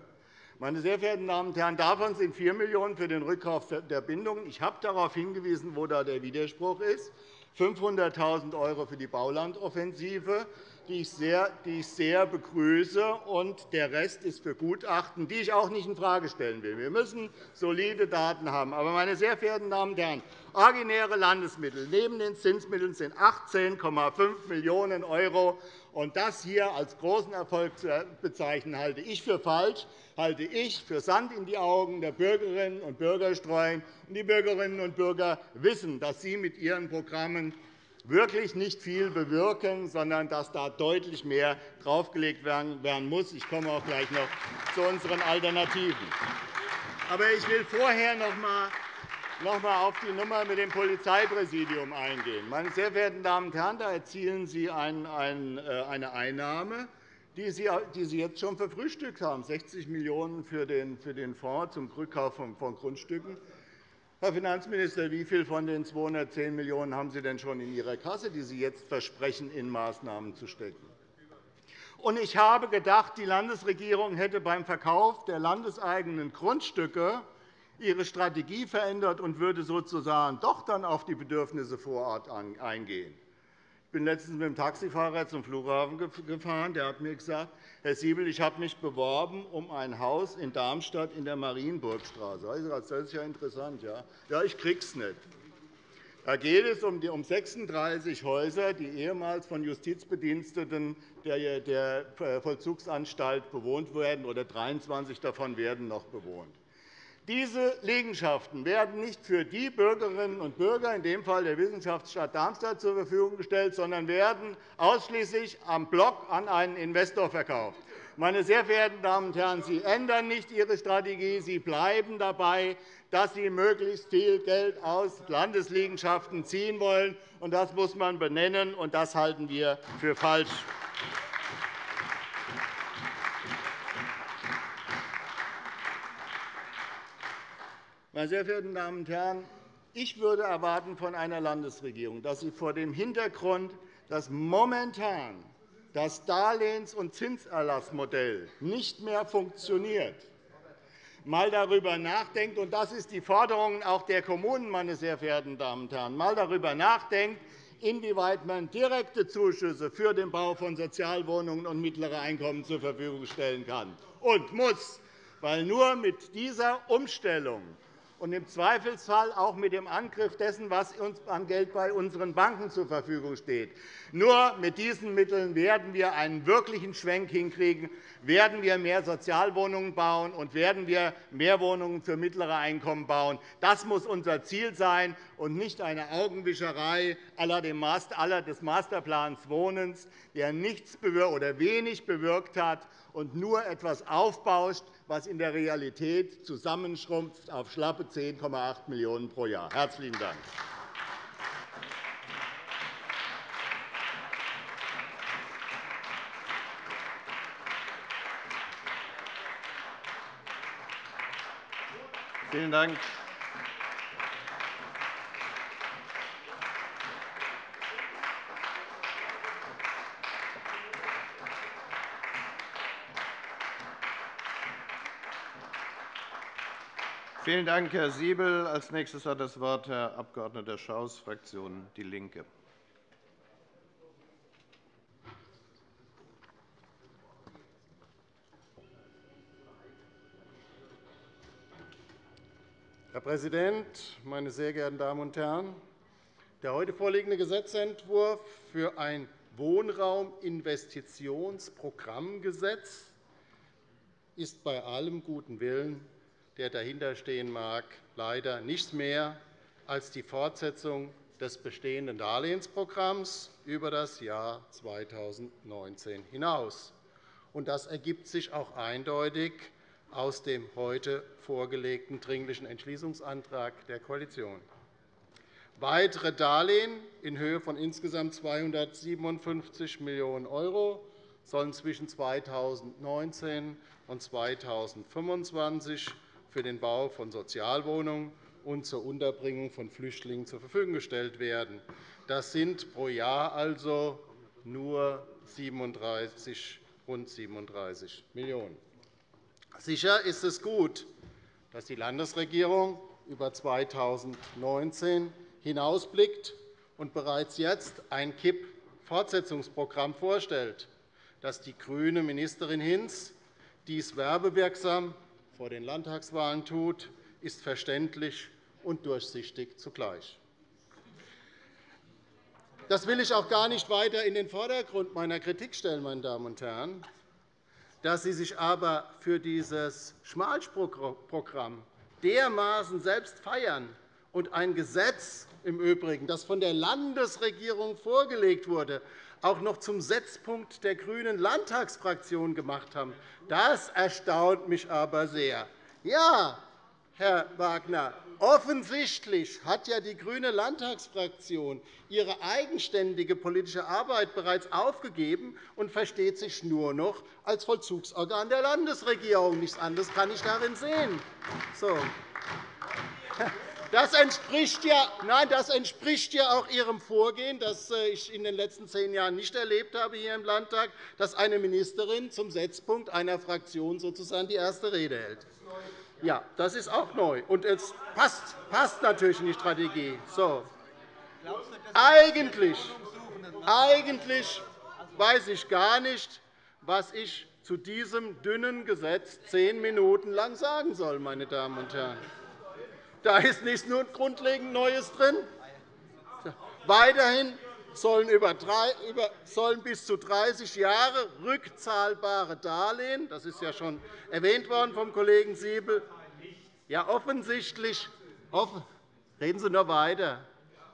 G: Meine sehr verehrten Damen und Herren, davon sind 4 Millionen € für den Rückkauf der Bindungen. Ich habe darauf hingewiesen, wo da der Widerspruch ist. 500.000 € für die Baulandoffensive, die ich sehr begrüße. Und der Rest ist für Gutachten, die ich auch nicht infrage stellen will. Wir müssen solide Daten haben. Aber, meine sehr verehrten Damen und Herren, originäre Landesmittel neben den Zinsmitteln sind 18,5 Millionen €. Das hier als großen Erfolg zu bezeichnen, halte ich für falsch, halte ich für Sand in die Augen der Bürgerinnen und Bürger streuen. Die Bürgerinnen und Bürger wissen, dass Sie mit Ihren Programmen wirklich nicht viel bewirken, sondern dass da deutlich mehr draufgelegt werden muss. Ich komme auch gleich noch zu unseren Alternativen. Aber ich will vorher noch einmal noch einmal auf die Nummer mit dem Polizeipräsidium eingehen. Meine sehr verehrten Damen und Herren, da erzielen Sie äh, eine Einnahme, die Sie jetzt schon verfrühstückt haben, 60 Millionen € für den Fonds zum Rückkauf von Grundstücken. Herr Finanzminister, wie viel von den 210 Millionen € haben Sie denn schon in Ihrer Kasse, die Sie jetzt versprechen, in Maßnahmen zu stecken? Ich habe gedacht, die Landesregierung hätte beim Verkauf der landeseigenen Grundstücke ihre Strategie verändert und würde sozusagen doch dann auf die Bedürfnisse vor Ort eingehen. Ich bin letztens mit dem Taxifahrer zum Flughafen gefahren. Der hat mir gesagt, Herr Siebel, ich habe mich beworben um ein Haus in Darmstadt in der Marienburgstraße. Das ist ja interessant. Ja, ja ich kriege es nicht. Da geht es um 36 Häuser, die ehemals von Justizbediensteten der Vollzugsanstalt bewohnt werden, oder 23 davon werden noch bewohnt. Diese Liegenschaften werden nicht für die Bürgerinnen und Bürger, in dem Fall der Wissenschaftsstadt Darmstadt, zur Verfügung gestellt, sondern werden ausschließlich am Block an einen Investor verkauft. Meine sehr verehrten Damen und Herren, Sie ändern nicht Ihre Strategie. Sie bleiben dabei, dass Sie möglichst viel Geld aus Landesliegenschaften ziehen wollen. Das muss man benennen, und das halten wir für falsch. Meine sehr verehrten Damen und Herren, ich würde erwarten von einer Landesregierung, dass sie vor dem Hintergrund, dass momentan das Darlehens- und Zinserlassmodell nicht mehr funktioniert, mal darüber nachdenkt, und das ist die Forderung auch der Kommunen, meine sehr verehrten Damen und Herren, mal darüber nachdenkt, inwieweit man direkte Zuschüsse für den Bau von Sozialwohnungen und mittlere Einkommen zur Verfügung stellen kann und muss. Weil nur mit dieser Umstellung und im Zweifelsfall auch mit dem Angriff dessen, was uns an Geld bei unseren Banken zur Verfügung steht. Nur mit diesen Mitteln werden wir einen wirklichen Schwenk hinkriegen, werden wir mehr Sozialwohnungen bauen und werden wir mehr Wohnungen für mittlere Einkommen bauen. Das muss unser Ziel sein und nicht eine Augenwischerei aller des Masterplans Wohnens, der nichts oder wenig bewirkt hat und nur etwas aufbauscht, was in der Realität zusammenschrumpft auf schlappe 10,8 Millionen € pro Jahr. – Herzlichen Dank.
C: Vielen Dank. Vielen Dank, Herr Siebel. Als nächstes hat das Wort Herr Abg. Schaus, Fraktion DIE LINKE.
H: Herr Präsident, meine sehr geehrten Damen und Herren! Der heute vorliegende Gesetzentwurf für ein Wohnrauminvestitionsprogrammgesetz ist bei allem guten Willen der dahinterstehen mag, leider nichts mehr als die Fortsetzung des bestehenden Darlehensprogramms über das Jahr 2019 hinaus. Das ergibt sich auch eindeutig aus dem heute vorgelegten Dringlichen Entschließungsantrag der Koalition. Weitere Darlehen in Höhe von insgesamt 257 Millionen € sollen zwischen 2019 und 2025 für den Bau von Sozialwohnungen und zur Unterbringung von Flüchtlingen zur Verfügung gestellt werden. Das sind pro Jahr also nur 37, rund 37 Millionen €. Sicher ist es gut, dass die Landesregierung über 2019 hinausblickt und bereits jetzt ein KIP-Fortsetzungsprogramm vorstellt. Dass die grüne Ministerin Hinz dies werbewirksam vor den Landtagswahlen tut, ist verständlich und durchsichtig zugleich. Das will ich auch gar nicht weiter in den Vordergrund meiner Kritik stellen, meine Damen und Herren. Dass Sie sich aber für dieses Schmalspurprogramm dermaßen selbst feiern und ein Gesetz im Übrigen, das von der Landesregierung vorgelegt wurde, auch noch zum Setzpunkt der grünen Landtagsfraktion gemacht haben, das erstaunt mich aber sehr. Ja, Herr Wagner, offensichtlich hat ja die grüne Landtagsfraktion ihre eigenständige politische Arbeit bereits aufgegeben und versteht sich nur noch als Vollzugsorgan der Landesregierung. Nichts anderes kann ich darin sehen. So. Das entspricht, ja, nein, das entspricht ja auch Ihrem Vorgehen, das äh, ich in den letzten zehn Jahren nicht erlebt habe hier im Landtag, dass eine Ministerin zum Setzpunkt einer Fraktion sozusagen die erste Rede hält. Ja, das ist auch neu. Und es passt, passt natürlich in die Strategie. So. Eigentlich, eigentlich weiß ich gar nicht, was ich zu diesem dünnen Gesetz zehn Minuten lang sagen soll, meine Damen und Herren. Da ist nichts nur grundlegend Neues drin. Weiterhin sollen bis zu 30 Jahre rückzahlbare Darlehen, das ist ja schon erwähnt worden vom Kollegen Siebel, ja, offensichtlich, offen, reden Sie noch weiter.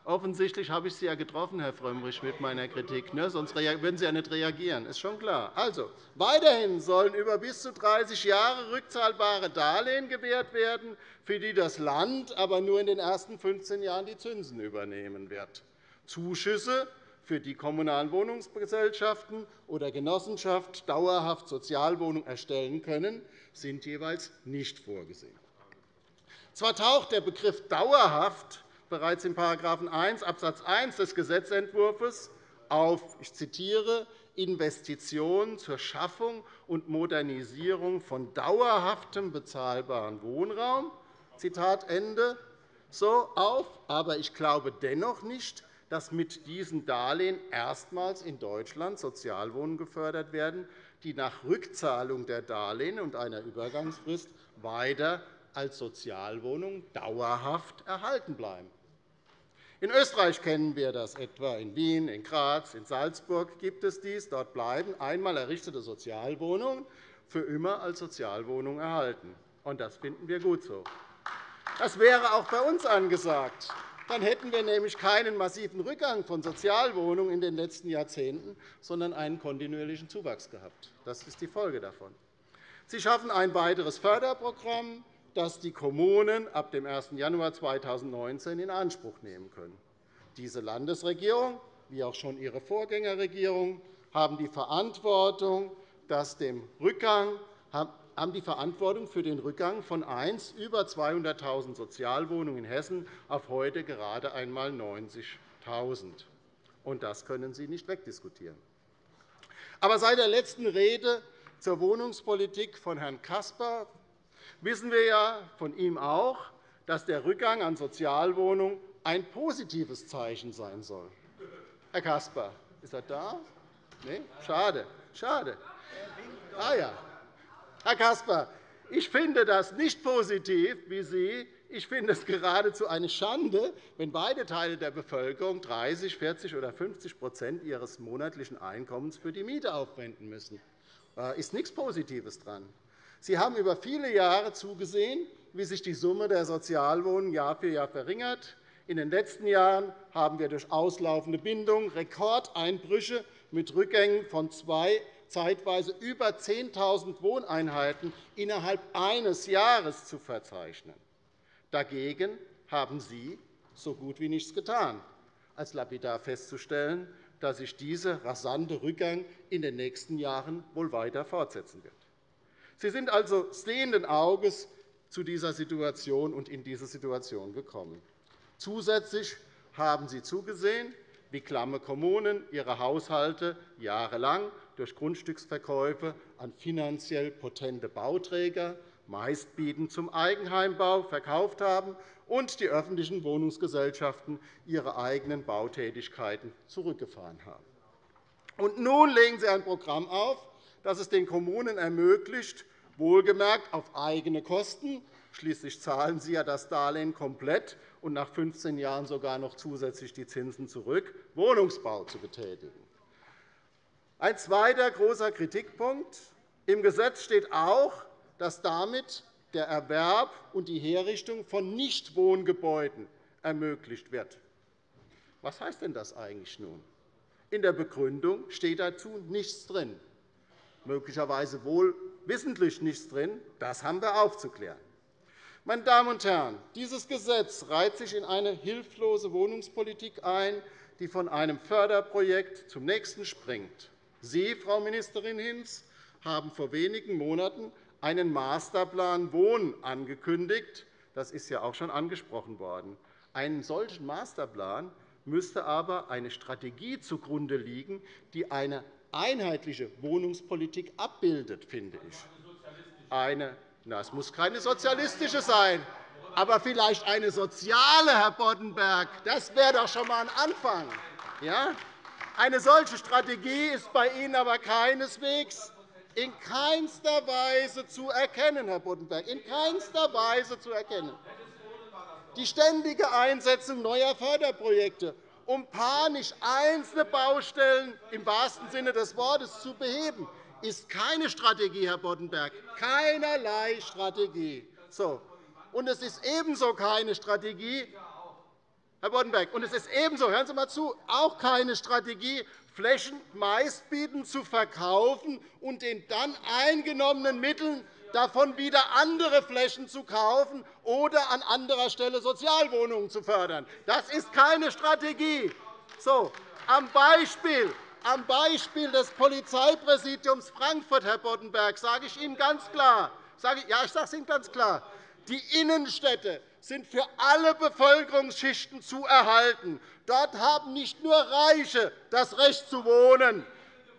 H: Offensichtlich habe ich Sie ja getroffen, Herr Frömmrich, mit meiner Kritik. Ne? Sonst würden Sie ja nicht reagieren. Das ist schon klar. Also, weiterhin sollen über bis zu 30 Jahre rückzahlbare Darlehen gewährt werden, für die das Land aber nur in den ersten 15 Jahren die Zinsen übernehmen wird. Zuschüsse für die Kommunalen Wohnungsgesellschaften oder Genossenschaft dauerhaft Sozialwohnungen erstellen können, sind jeweils nicht vorgesehen. Zwar taucht der Begriff dauerhaft bereits in § 1 Abs. 1 des Gesetzentwurfs auf ich zitiere, Investitionen zur Schaffung und Modernisierung von dauerhaftem bezahlbaren Wohnraum Zitat Ende, so auf. Aber ich glaube dennoch nicht, dass mit diesen Darlehen erstmals in Deutschland Sozialwohnungen gefördert werden, die nach Rückzahlung der Darlehen und einer Übergangsfrist weiter als Sozialwohnungen dauerhaft erhalten bleiben. In Österreich kennen wir das etwa. In Wien, in Graz, in Salzburg gibt es dies. Dort bleiben einmal errichtete Sozialwohnungen für immer als Sozialwohnungen erhalten. Und das finden wir gut so. Das wäre auch bei uns angesagt. Dann hätten wir nämlich keinen massiven Rückgang von Sozialwohnungen in den letzten Jahrzehnten, sondern einen kontinuierlichen Zuwachs gehabt. Das ist die Folge davon. Sie schaffen ein weiteres Förderprogramm, das die Kommunen ab dem 1. Januar 2019 in Anspruch nehmen können. Diese Landesregierung, wie auch schon ihre Vorgängerregierung, haben die Verantwortung, dass dem Rückgang haben die Verantwortung für den Rückgang von einst über 200.000 Sozialwohnungen in Hessen auf heute gerade einmal 90.000. Und das können Sie nicht wegdiskutieren. Aber seit der letzten Rede zur Wohnungspolitik von Herrn Caspar wissen wir ja von ihm auch, dass der Rückgang an Sozialwohnungen ein positives Zeichen sein soll. Herr Caspar, ist er da? Nee? Schade. Schade. Ah, ja. Herr Caspar, ich finde das nicht positiv wie Sie. Ich finde es geradezu eine Schande, wenn beide Teile der Bevölkerung 30, 40 oder 50% ihres monatlichen Einkommens für die Miete aufwenden müssen. Da ist nichts Positives dran. Sie haben über viele Jahre zugesehen, wie sich die Summe der Sozialwohnungen Jahr für Jahr verringert. In den letzten Jahren haben wir durch auslaufende Bindungen Rekordeinbrüche mit Rückgängen von zwei, zeitweise über 10.000 Wohneinheiten innerhalb eines Jahres zu verzeichnen. Dagegen haben Sie so gut wie nichts getan, als lapidar festzustellen, dass sich dieser rasante Rückgang in den nächsten Jahren wohl weiter fortsetzen wird. Sie sind also sehenden Auges zu dieser Situation und in diese Situation gekommen. Zusätzlich haben Sie zugesehen, wie klamme Kommunen ihre Haushalte jahrelang durch Grundstücksverkäufe an finanziell potente Bauträger, meistbietend zum Eigenheimbau, verkauft haben und die öffentlichen Wohnungsgesellschaften ihre eigenen Bautätigkeiten zurückgefahren haben. Und nun legen Sie ein Programm auf, das es den Kommunen ermöglicht, wohlgemerkt auf eigene Kosten – schließlich zahlen sie ja das Darlehen komplett und nach 15 Jahren sogar noch zusätzlich die Zinsen zurück – Wohnungsbau zu betätigen. Ein zweiter großer Kritikpunkt. Im Gesetz steht auch, dass damit der Erwerb und die Herrichtung von Nichtwohngebäuden ermöglicht wird. Was heißt denn das eigentlich nun? In der Begründung steht dazu nichts drin möglicherweise wohl wissentlich nichts drin. Das haben wir aufzuklären. Meine Damen und Herren, dieses Gesetz reiht sich in eine hilflose Wohnungspolitik ein, die von einem Förderprojekt zum nächsten springt. Sie, Frau Ministerin Hinz, haben vor wenigen Monaten einen Masterplan Wohnen angekündigt. Das ist ja auch schon angesprochen worden. Einen solchen Masterplan müsste aber eine Strategie zugrunde liegen, die eine einheitliche Wohnungspolitik abbildet, finde ich. Eine, na, es muss keine sozialistische sein, aber vielleicht eine soziale, Herr Boddenberg. Das wäre doch schon einmal ein Anfang. Ja? Eine solche Strategie ist bei Ihnen aber keineswegs in keinster Weise zu erkennen, Herr Boddenberg, in keinster Weise zu erkennen. Die ständige Einsetzung neuer Förderprojekte um panisch einzelne Baustellen im wahrsten Sinne des Wortes zu beheben, ist keine Strategie, Herr Boddenberg, keinerlei Strategie. So. Und es ist ebenso keine Strategie, Herr Boddenberg, und es ist ebenso, hören Sie mal zu, auch keine Strategie, Flächen meistbietend zu verkaufen und den dann eingenommenen Mitteln davon wieder andere Flächen zu kaufen oder an anderer Stelle Sozialwohnungen zu fördern. Das ist keine Strategie. So, am Beispiel am Beispiel des Polizeipräsidiums Frankfurt, Herr Boddenberg, sage ich Ihnen ganz klar, ja, ich sage es Ihnen ganz klar, die Innenstädte sind für alle Bevölkerungsschichten zu erhalten. Dort haben nicht nur Reiche das Recht zu wohnen.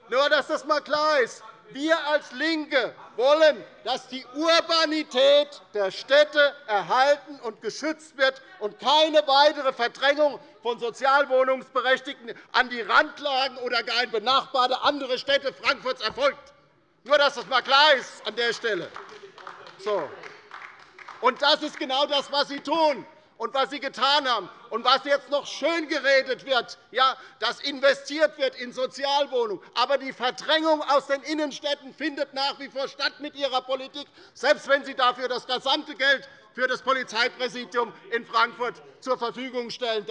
H: Nur, dass das einmal klar ist. Wir als LINKE wollen, dass die Urbanität der Städte erhalten und geschützt wird und keine weitere Verdrängung von Sozialwohnungsberechtigten an die Randlagen oder gar in benachbarte andere Städte Frankfurts erfolgt. Nur, dass das einmal klar ist an der Stelle. So.
G: Und das ist genau das, was Sie tun und was Sie getan haben und was jetzt noch schön geredet wird, ja, dass investiert wird in Sozialwohnungen. Aber die Verdrängung aus den Innenstädten findet nach wie vor statt mit Ihrer Politik, selbst wenn Sie dafür das gesamte Geld für das Polizeipräsidium in Frankfurt zur Verfügung stellen.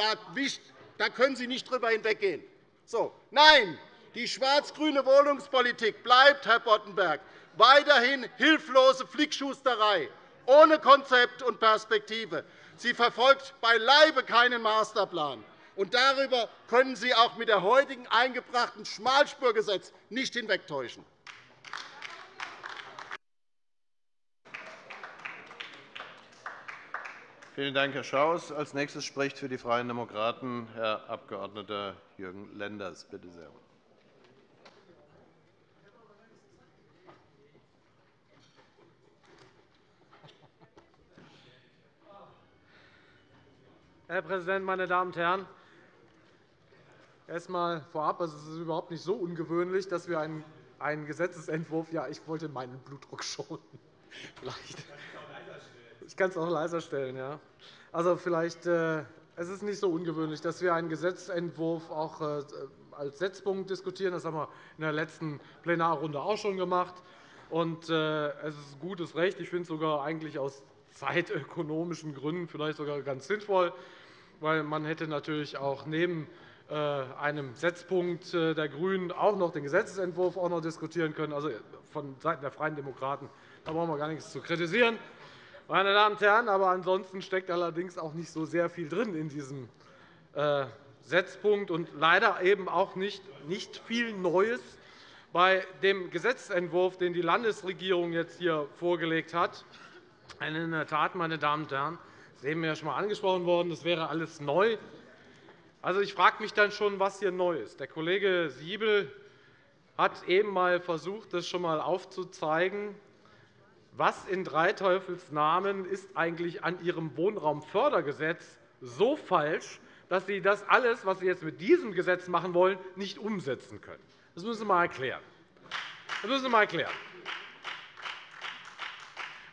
G: Da können Sie nicht drüber hinweggehen. So. Nein, die schwarz-grüne Wohnungspolitik bleibt, Herr Boddenberg, weiterhin hilflose Flickschusterei, ohne Konzept und Perspektive. Sie verfolgt beileibe keinen Masterplan. Und darüber können Sie auch mit dem heutigen eingebrachten Schmalspurgesetz nicht hinwegtäuschen.
C: Vielen Dank, Herr Schaus. Als nächstes spricht für die Freien Demokraten Herr Abg. Jürgen Lenders. Bitte sehr.
I: Herr Präsident, meine Damen und Herren! Erst einmal vorab, es ist überhaupt nicht so ungewöhnlich, dass wir einen Gesetzentwurf ja, ich wollte meinen Blutdruck schonen. [laughs] Vielleicht. Ich kann es auch leiser stellen. Ja. Also, vielleicht, äh, es ist nicht so ungewöhnlich, dass wir einen Gesetzentwurf auch äh, als Setzpunkt diskutieren. Das haben wir in der letzten Plenarrunde auch schon gemacht. Und, äh, es ist gutes Recht. Ich finde es sogar eigentlich aus zeitökonomischen Gründen vielleicht sogar ganz sinnvoll, weil man hätte natürlich auch neben äh, einem Setzpunkt äh, der GRÜNEN auch noch den Gesetzentwurf auch noch diskutieren können, also von Seiten der Freien Demokraten. Da brauchen wir gar nichts zu kritisieren. Meine Damen und Herren, aber ansonsten steckt allerdings auch nicht so sehr viel drin in diesem äh, Setzpunkt und leider eben auch nicht, nicht viel Neues bei dem Gesetzentwurf, den die Landesregierung jetzt hier vorgelegt hat. In der Tat, meine Damen und Herren, das ist eben ja schon einmal angesprochen worden, das wäre alles neu. Also, ich frage mich dann schon, was hier neu ist. Der Kollege Siebel hat eben einmal versucht, das schon einmal aufzuzeigen. Was in drei Teufelsnamen ist eigentlich an Ihrem Wohnraumfördergesetz so falsch, dass Sie das alles, was Sie jetzt mit diesem Gesetz machen wollen, nicht umsetzen können? Das müssen Sie einmal erklären. Das müssen Sie einmal erklären.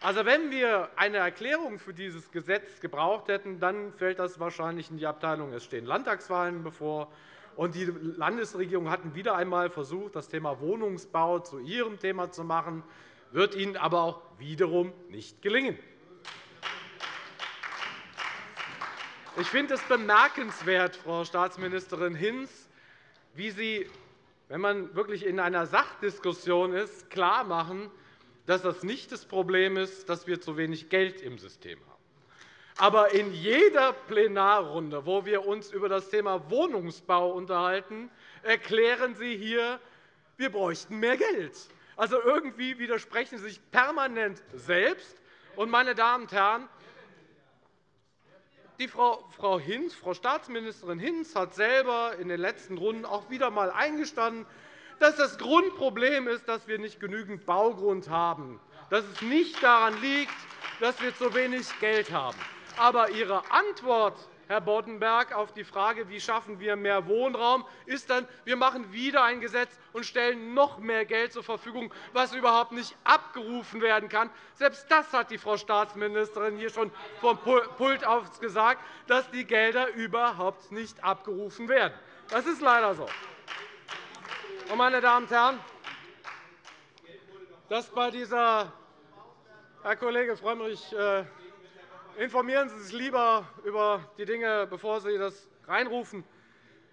I: Also, wenn wir eine Erklärung für dieses Gesetz gebraucht hätten, dann fällt das wahrscheinlich in die Abteilung, es stehen Landtagswahlen bevor. Und die Landesregierung hat wieder einmal versucht, das Thema Wohnungsbau zu ihrem Thema zu machen, wird ihnen aber auch wiederum nicht gelingen. Ich finde es bemerkenswert, Frau Staatsministerin Hinz, wie Sie, wenn man wirklich in einer Sachdiskussion ist, klarmachen, dass das nicht das Problem ist, dass wir zu wenig Geld im System haben. Aber in jeder Plenarrunde, wo wir uns über das Thema Wohnungsbau unterhalten, erklären Sie hier, wir bräuchten mehr Geld. Also irgendwie widersprechen Sie sich permanent selbst. Und, meine Damen und Herren, die Frau, Hinz, Frau Staatsministerin Hinz hat selber in den letzten Runden auch wieder einmal eingestanden, dass das Grundproblem ist, dass wir nicht genügend Baugrund haben, dass es nicht daran liegt, dass wir zu wenig Geld haben. Aber Ihre Antwort, Herr Boddenberg, auf die Frage, wie schaffen wir mehr Wohnraum, ist dann, wir machen wieder ein Gesetz und stellen noch mehr Geld zur Verfügung, was überhaupt nicht abgerufen werden kann. Selbst das hat die Frau Staatsministerin hier schon vom Pult aus gesagt, dass die Gelder überhaupt nicht abgerufen werden. Das ist leider so. Meine Damen und Herren, dass bei dieser Herr Kollege Frömmrich, äh, informieren Sie sich lieber über die Dinge, bevor Sie das reinrufen.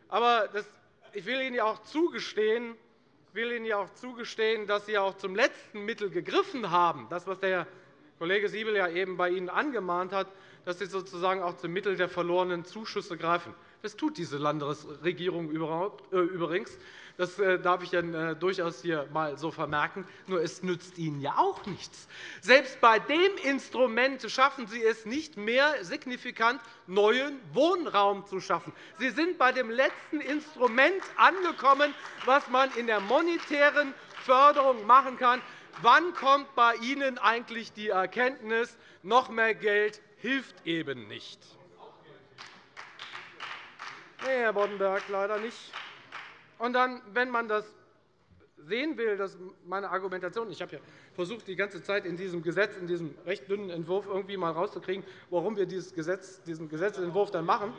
I: Aber ich will Ihnen auch zugestehen, will Ihnen auch zugestehen, dass Sie auch zum letzten Mittel gegriffen haben, das, was der Kollege Siebel ja eben bei Ihnen angemahnt hat, dass Sie sozusagen auch zum Mittel der verlorenen Zuschüsse greifen. Das tut diese Landesregierung äh, übrigens. Das äh, darf ich Ihnen äh, durchaus hier mal so vermerken. Nur es nützt Ihnen ja auch nichts. Selbst bei dem Instrument schaffen Sie es nicht mehr, signifikant neuen Wohnraum zu schaffen. Sie sind bei dem letzten Instrument angekommen, was man in der monetären Förderung machen kann. Wann kommt bei Ihnen eigentlich die Erkenntnis, noch mehr Geld hilft eben nicht? Nee, Herr Boddenberg, leider nicht. Und dann, wenn man das sehen will, dass meine Argumentation, ich habe ja versucht, die ganze Zeit in diesem Gesetz, in diesem recht dünnen Entwurf irgendwie mal rauszukriegen, warum wir dieses Gesetz, diesen Gesetzentwurf dann machen,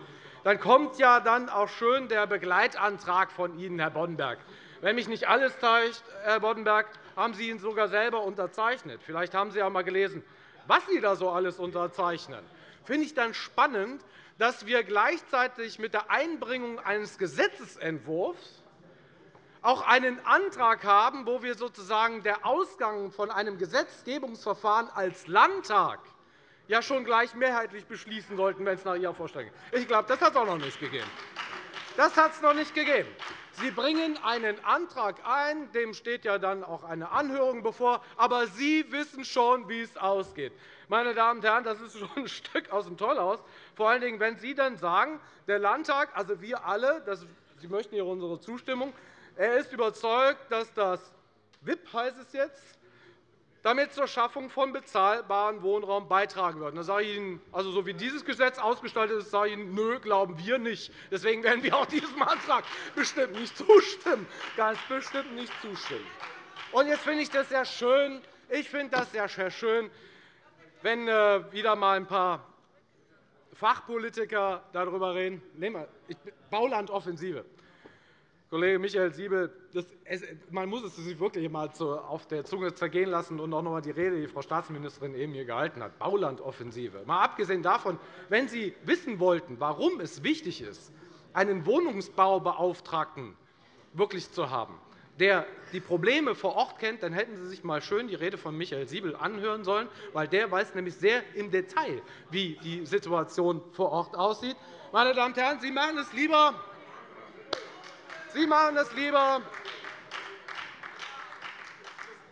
I: dann kommt ja dann auch schön der Begleitantrag von Ihnen, Herr Boddenberg. Wenn mich nicht alles täuscht, Herr Boddenberg, haben Sie ihn sogar selber unterzeichnet. Vielleicht haben Sie auch einmal gelesen, was Sie da so alles unterzeichnen. Finde ich dann spannend, dass wir gleichzeitig mit der Einbringung eines Gesetzentwurfs auch einen Antrag haben, wo wir sozusagen der Ausgang von einem Gesetzgebungsverfahren als Landtag ja schon gleich mehrheitlich beschließen sollten, wenn es nach Ihrer Vorstellung geht. Ich glaube, das hat es auch noch nicht gegeben. Das hat es noch nicht gegeben. Sie bringen einen Antrag ein, dem steht ja dann auch eine Anhörung bevor, aber Sie wissen schon, wie es ausgeht. Meine Damen und Herren, das ist schon ein Stück aus dem Tollhaus, vor allen Dingen, wenn Sie dann sagen, der Landtag, also wir alle, das, Sie möchten hier unsere Zustimmung, er ist überzeugt, dass das WIP heißt es jetzt, damit zur Schaffung von bezahlbarem Wohnraum beitragen wird. Da sage ich Ihnen, also so wie dieses Gesetz ausgestaltet ist, sage ich Ihnen, nö, glauben wir nicht. Deswegen werden wir auch diesem Antrag bestimmt nicht zustimmen. Ganz bestimmt nicht zustimmen. Und jetzt finde ich das sehr schön. Ich finde das sehr schön, wenn äh, wieder einmal ein paar Fachpolitiker darüber reden. Baulandoffensive. Kollege Michael Siebel, das, es, man muss es sich wirklich einmal auf der Zunge zergehen lassen und auch noch einmal die Rede, die Frau Staatsministerin eben hier gehalten hat, Baulandoffensive. Mal abgesehen davon, wenn Sie wissen wollten, warum es wichtig ist, einen Wohnungsbaubeauftragten wirklich zu haben, der die Probleme vor Ort kennt, dann hätten Sie sich einmal schön die Rede von Michael Siebel anhören sollen, weil der weiß nämlich sehr im Detail, wie die Situation vor Ort aussieht. Meine Damen und Herren, Sie machen es lieber Sie machen das lieber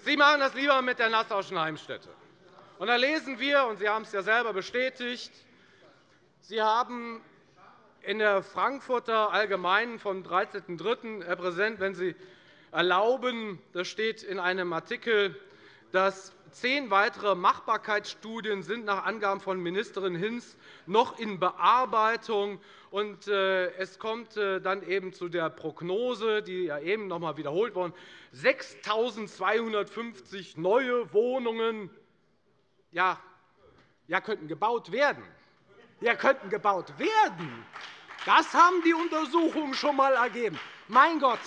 I: Sie machen das lieber mit der Nassauischen Heimstätte. Und da lesen wir, und Sie haben es ja selber bestätigt, Sie haben in der Frankfurter Allgemeinen vom 13.03. Herr Präsident, wenn Sie erlauben, das steht in einem Artikel, dass zehn weitere Machbarkeitsstudien sind nach Angaben von Ministerin Hinz noch in Bearbeitung äh, es kommt äh, dann eben zu der Prognose, die eben noch einmal wiederholt worden 6.250 neue Wohnungen ja, ja, könnten gebaut werden. Ja, könnten gebaut werden. Das haben die Untersuchungen schon einmal ergeben. Mein Gott,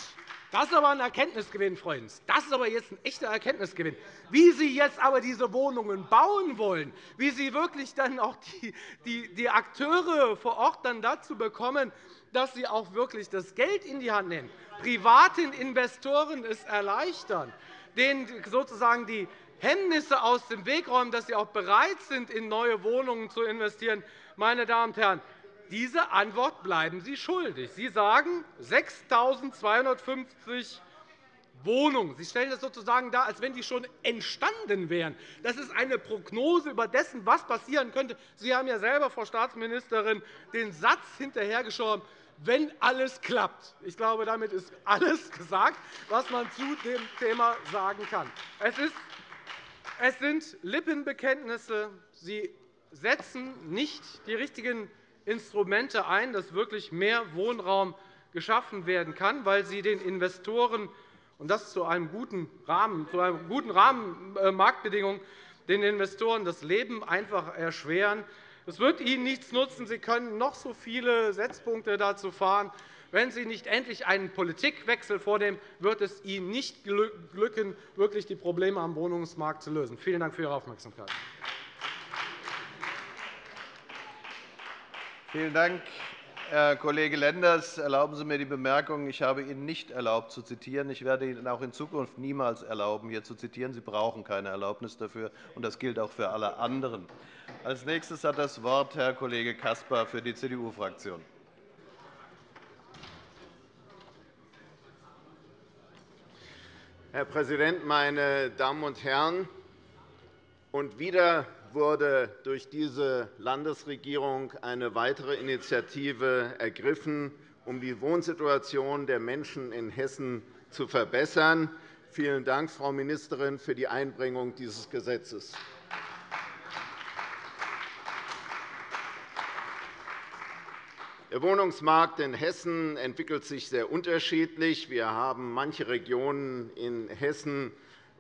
I: das ist aber ein Erkenntnisgewinn, Freunde. Das ist aber jetzt ein echter Erkenntnisgewinn. Wie Sie jetzt aber diese Wohnungen bauen wollen, wie Sie wirklich dann auch die, die, die Akteure vor Ort dann dazu bekommen, dass sie auch wirklich das Geld in die Hand nehmen, privaten Investoren es erleichtern, denen sozusagen die Hemmnisse aus dem Weg räumen, dass sie auch bereit sind, in neue Wohnungen zu investieren. Meine Damen und Herren, diese Antwort bleiben Sie schuldig. Sie sagen 6.250 Wohnungen. Sie stellen das sozusagen dar, als wenn die schon entstanden wären. Das ist eine Prognose über dessen, was passieren könnte. Sie haben ja selber, Frau Staatsministerin, den Satz hinterhergeschoben, wenn alles klappt. Ich glaube, damit ist alles gesagt, was man zu dem Thema sagen kann. Es, ist, es sind Lippenbekenntnisse. Sie setzen nicht die richtigen Instrumente ein, dass wirklich mehr Wohnraum geschaffen werden kann, weil sie den Investoren und das zu einem guten Rahmen, zu einem guten Rahmen äh, Marktbedingungen den Investoren das Leben einfach erschweren. Es wird ihnen nichts nutzen. Sie können noch so viele Setzpunkte dazu fahren. Wenn Sie nicht endlich einen Politikwechsel vornehmen, wird es Ihnen nicht glücken, wirklich die Probleme am Wohnungsmarkt zu lösen. Vielen Dank für Ihre Aufmerksamkeit.
C: Vielen Dank, Herr Kollege Lenders. Erlauben Sie mir die Bemerkung, ich habe Ihnen nicht erlaubt zu zitieren. Ich werde Ihnen auch in Zukunft niemals erlauben, hier zu zitieren. Sie brauchen keine Erlaubnis dafür, und das gilt auch für alle anderen. Als nächstes hat das Wort Herr Kollege Caspar für die CDU-Fraktion.
G: Herr Präsident, meine Damen und Herren! Und wieder wurde durch diese Landesregierung eine weitere Initiative ergriffen, um die Wohnsituation der Menschen in Hessen zu verbessern. Vielen Dank, Frau Ministerin, für die Einbringung dieses Gesetzes.
J: Der Wohnungsmarkt in Hessen entwickelt sich sehr unterschiedlich. Wir haben manche Regionen in Hessen,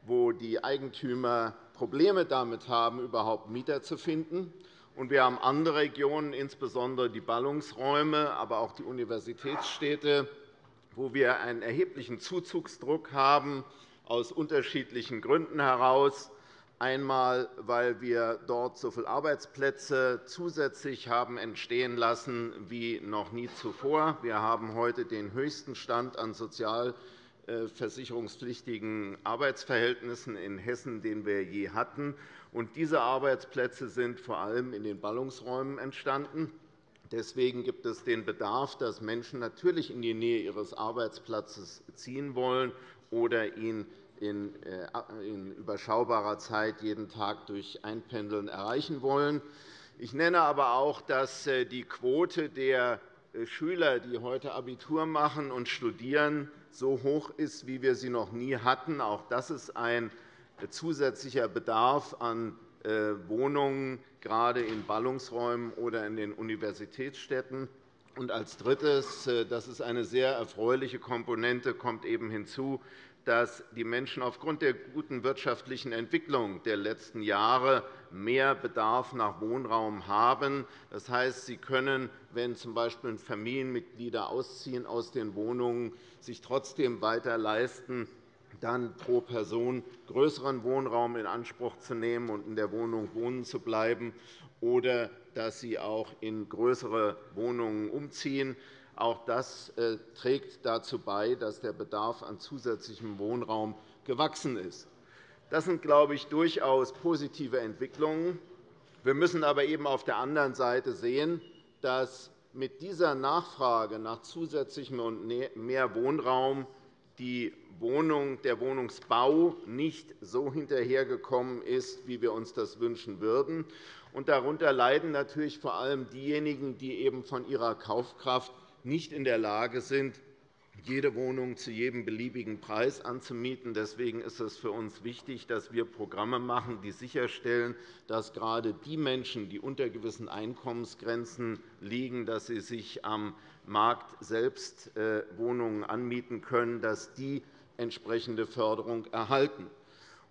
J: wo die Eigentümer Probleme damit haben, überhaupt Mieter zu finden. Und wir haben andere Regionen, insbesondere die Ballungsräume, aber auch die Universitätsstädte, wo wir einen erheblichen Zuzugsdruck haben, aus unterschiedlichen Gründen heraus einmal, weil wir dort so viele Arbeitsplätze zusätzlich haben entstehen lassen wie noch nie zuvor. Wir haben heute den höchsten Stand an sozialversicherungspflichtigen Arbeitsverhältnissen in Hessen, den wir je hatten. diese Arbeitsplätze sind vor allem in den Ballungsräumen entstanden. Deswegen gibt es den Bedarf, dass Menschen natürlich in die Nähe ihres Arbeitsplatzes ziehen wollen oder ihn äh, in überschaubarer Zeit jeden Tag durch Einpendeln erreichen wollen. Ich nenne aber auch, dass äh, die Quote der äh, Schüler, die heute Abitur machen und studieren, so hoch ist, wie wir sie noch nie hatten. Auch das ist ein zusätzlicher Bedarf an Wohnungen, gerade in Ballungsräumen oder in den Universitätsstädten. Und als Drittes, das ist eine sehr erfreuliche Komponente, kommt eben hinzu, dass die Menschen aufgrund der guten wirtschaftlichen Entwicklung der letzten Jahre mehr Bedarf nach Wohnraum haben. Das heißt, sie können, wenn z. B. Familienmitglieder ausziehen aus den Wohnungen, sich trotzdem weiter leisten, dann pro Person größeren Wohnraum in Anspruch zu nehmen und in der Wohnung wohnen zu bleiben, oder dass sie auch in größere Wohnungen umziehen. Auch das äh, trägt dazu bei, dass der Bedarf an zusätzlichem Wohnraum gewachsen ist. Das sind, glaube ich, durchaus positive Entwicklungen. Wir müssen aber eben auf der anderen Seite sehen, dass mit dieser Nachfrage nach zusätzlichem und mehr Wohnraum die Wohnung, der Wohnungsbau nicht so hinterhergekommen ist, wie wir uns das wünschen würden. darunter leiden natürlich vor allem diejenigen, die eben von ihrer Kaufkraft nicht in der Lage sind, jede Wohnung zu jedem beliebigen Preis anzumieten. Deswegen ist es für uns wichtig, dass wir Programme machen, die sicherstellen, dass gerade die Menschen, die unter gewissen Einkommensgrenzen liegen, dass sie sich am Markt selbst äh, Wohnungen anmieten können, dass die entsprechende Förderung erhalten.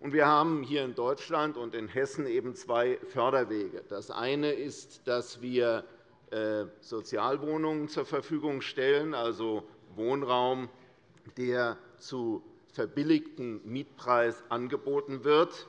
J: Wir haben hier in Deutschland und in Hessen eben zwei Förderwege. Das eine ist, dass wir Sozialwohnungen zur Verfügung stellen, also Wohnraum, der zu verbilligten Mietpreis angeboten wird.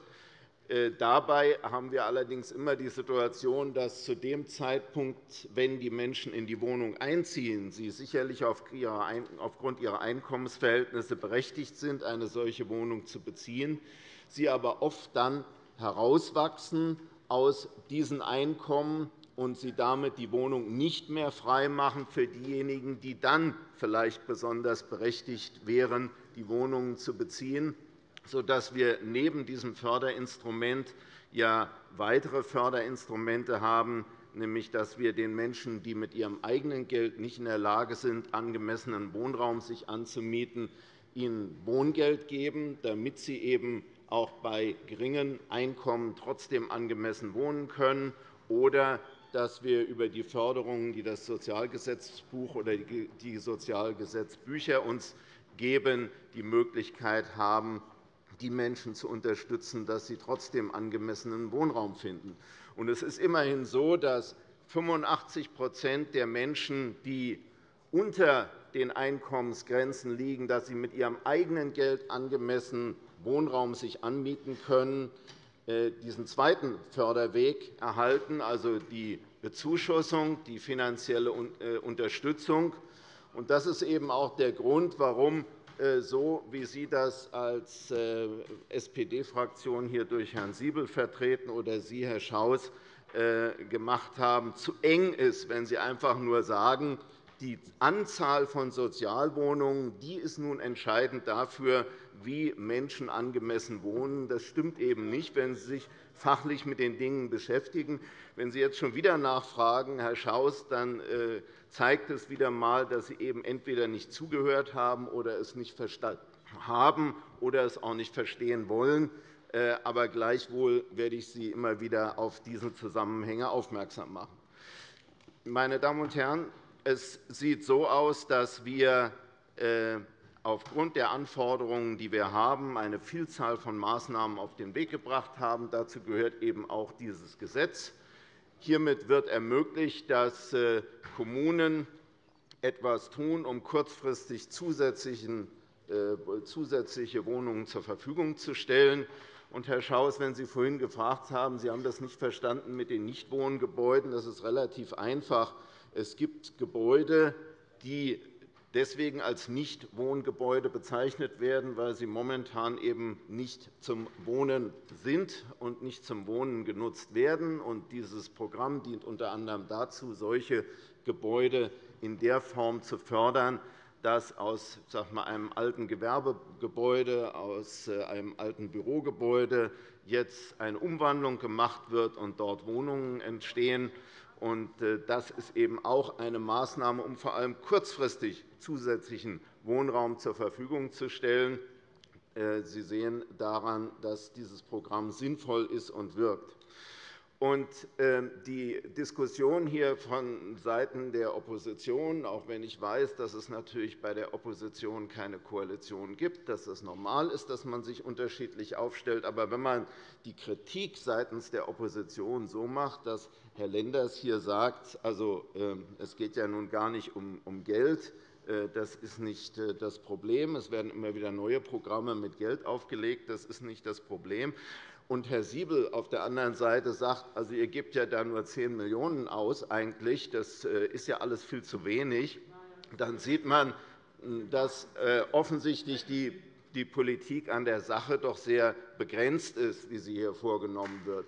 J: Äh, dabei haben wir allerdings immer die Situation, dass zu dem Zeitpunkt, wenn die Menschen in die Wohnung einziehen, sie sicherlich aufgrund ihrer Einkommensverhältnisse berechtigt sind, eine solche Wohnung zu beziehen, sie aber oft dann herauswachsen aus diesen Einkommen und sie damit die Wohnung nicht mehr freimachen für diejenigen, die dann vielleicht besonders berechtigt wären, die Wohnungen zu beziehen, sodass wir neben diesem Förderinstrument ja weitere Förderinstrumente haben, nämlich dass wir den Menschen, die mit ihrem eigenen Geld nicht in der Lage sind, angemessenen Wohnraum sich anzumieten, ihnen Wohngeld geben, damit sie eben auch bei geringen Einkommen trotzdem angemessen wohnen können, oder dass wir über die Förderungen, die das Sozialgesetzbuch oder die Sozialgesetzbücher uns geben, die Möglichkeit haben, die Menschen zu unterstützen, dass sie trotzdem angemessenen Wohnraum finden. Es ist immerhin so, dass 85% der Menschen, die unter den Einkommensgrenzen liegen, dass sie mit ihrem eigenen Geld angemessen Wohnraum sich anmieten können, diesen zweiten Förderweg erhalten, also die Bezuschussung, die finanzielle äh, Unterstützung. Das ist eben auch der Grund, warum äh, so wie Sie das als SPD-Fraktion hier durch Herrn Siebel vertreten oder Sie, Herr Schaus, gemacht haben, zu eng ist, wenn Sie einfach nur sagen, die Anzahl von Sozialwohnungen die ist nun entscheidend dafür, wie Menschen angemessen wohnen. Das stimmt eben nicht, wenn Sie sich fachlich mit den Dingen beschäftigen. Wenn Sie jetzt schon wieder nachfragen, Herr Schaus, dann äh, zeigt es wieder einmal, dass Sie eben entweder nicht zugehört haben oder es nicht verstanden haben oder es auch nicht verstehen wollen. Äh, aber gleichwohl werde ich Sie immer wieder auf diese Zusammenhänge aufmerksam machen. Meine Damen und Herren, es sieht so aus, dass wir aufgrund der Anforderungen, die wir haben, eine Vielzahl von Maßnahmen auf den Weg gebracht haben. Dazu gehört eben auch dieses Gesetz. Hiermit wird ermöglicht, dass äh, Kommunen etwas tun, um kurzfristig äh, zusätzliche Wohnungen zur Verfügung zu stellen. Herr Schaus, wenn Sie vorhin gefragt haben, Sie haben das nicht verstanden mit den Nichtwohngebäuden, das ist relativ einfach. Es gibt Gebäude, die deswegen als Nichtwohngebäude bezeichnet werden, weil sie momentan eben nicht zum Wohnen sind und nicht zum Wohnen genutzt werden. Dieses Programm dient unter anderem dazu, solche Gebäude in der Form zu fördern, dass aus einem alten Gewerbegebäude, aus äh, einem alten Bürogebäude jetzt eine Umwandlung gemacht wird und dort Wohnungen entstehen. Äh, das ist eben auch eine Maßnahme, um vor allem kurzfristig zusätzlichen Wohnraum zur Verfügung zu stellen. Äh, Sie sehen daran, dass dieses Programm sinnvoll ist und wirkt. Ähm, die Diskussion hier vonseiten der Opposition, auch wenn ich weiß, dass es natürlich bei der Opposition keine Koalition gibt, dass es normal ist, dass man sich unterschiedlich aufstellt. Aber wenn man die Kritik seitens der Opposition so macht, dass Herr Lenders hier sagt, also, ähm, es geht ja nun gar nicht um Geld, äh, das ist nicht äh, das Problem. Es werden immer wieder neue Programme mit Geld aufgelegt. Das ist nicht das Problem. Und Herr Siebel auf der anderen Seite sagt, also ihr gebt ja da nur 10 Millionen € aus eigentlich. Das äh, ist ja alles viel zu wenig. Dann sieht man, dass offensichtlich die Politik an der Sache doch sehr begrenzt ist, wie sie hier vorgenommen wird.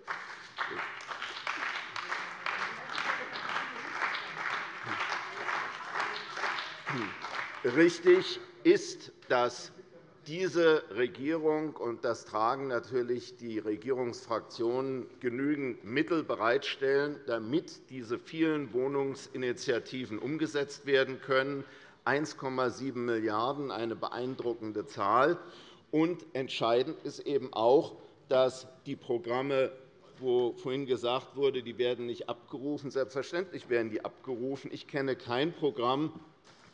J: Richtig ist, dass diese Regierung und das tragen natürlich die Regierungsfraktionen genügend Mittel bereitstellen, damit diese vielen Wohnungsinitiativen umgesetzt werden können. 1,7 Milliarden €, eine beeindruckende Zahl. Und entscheidend ist eben auch, dass die Programme wo vorhin gesagt wurde, die werden nicht abgerufen. Selbstverständlich werden die abgerufen. Ich kenne kein Programm,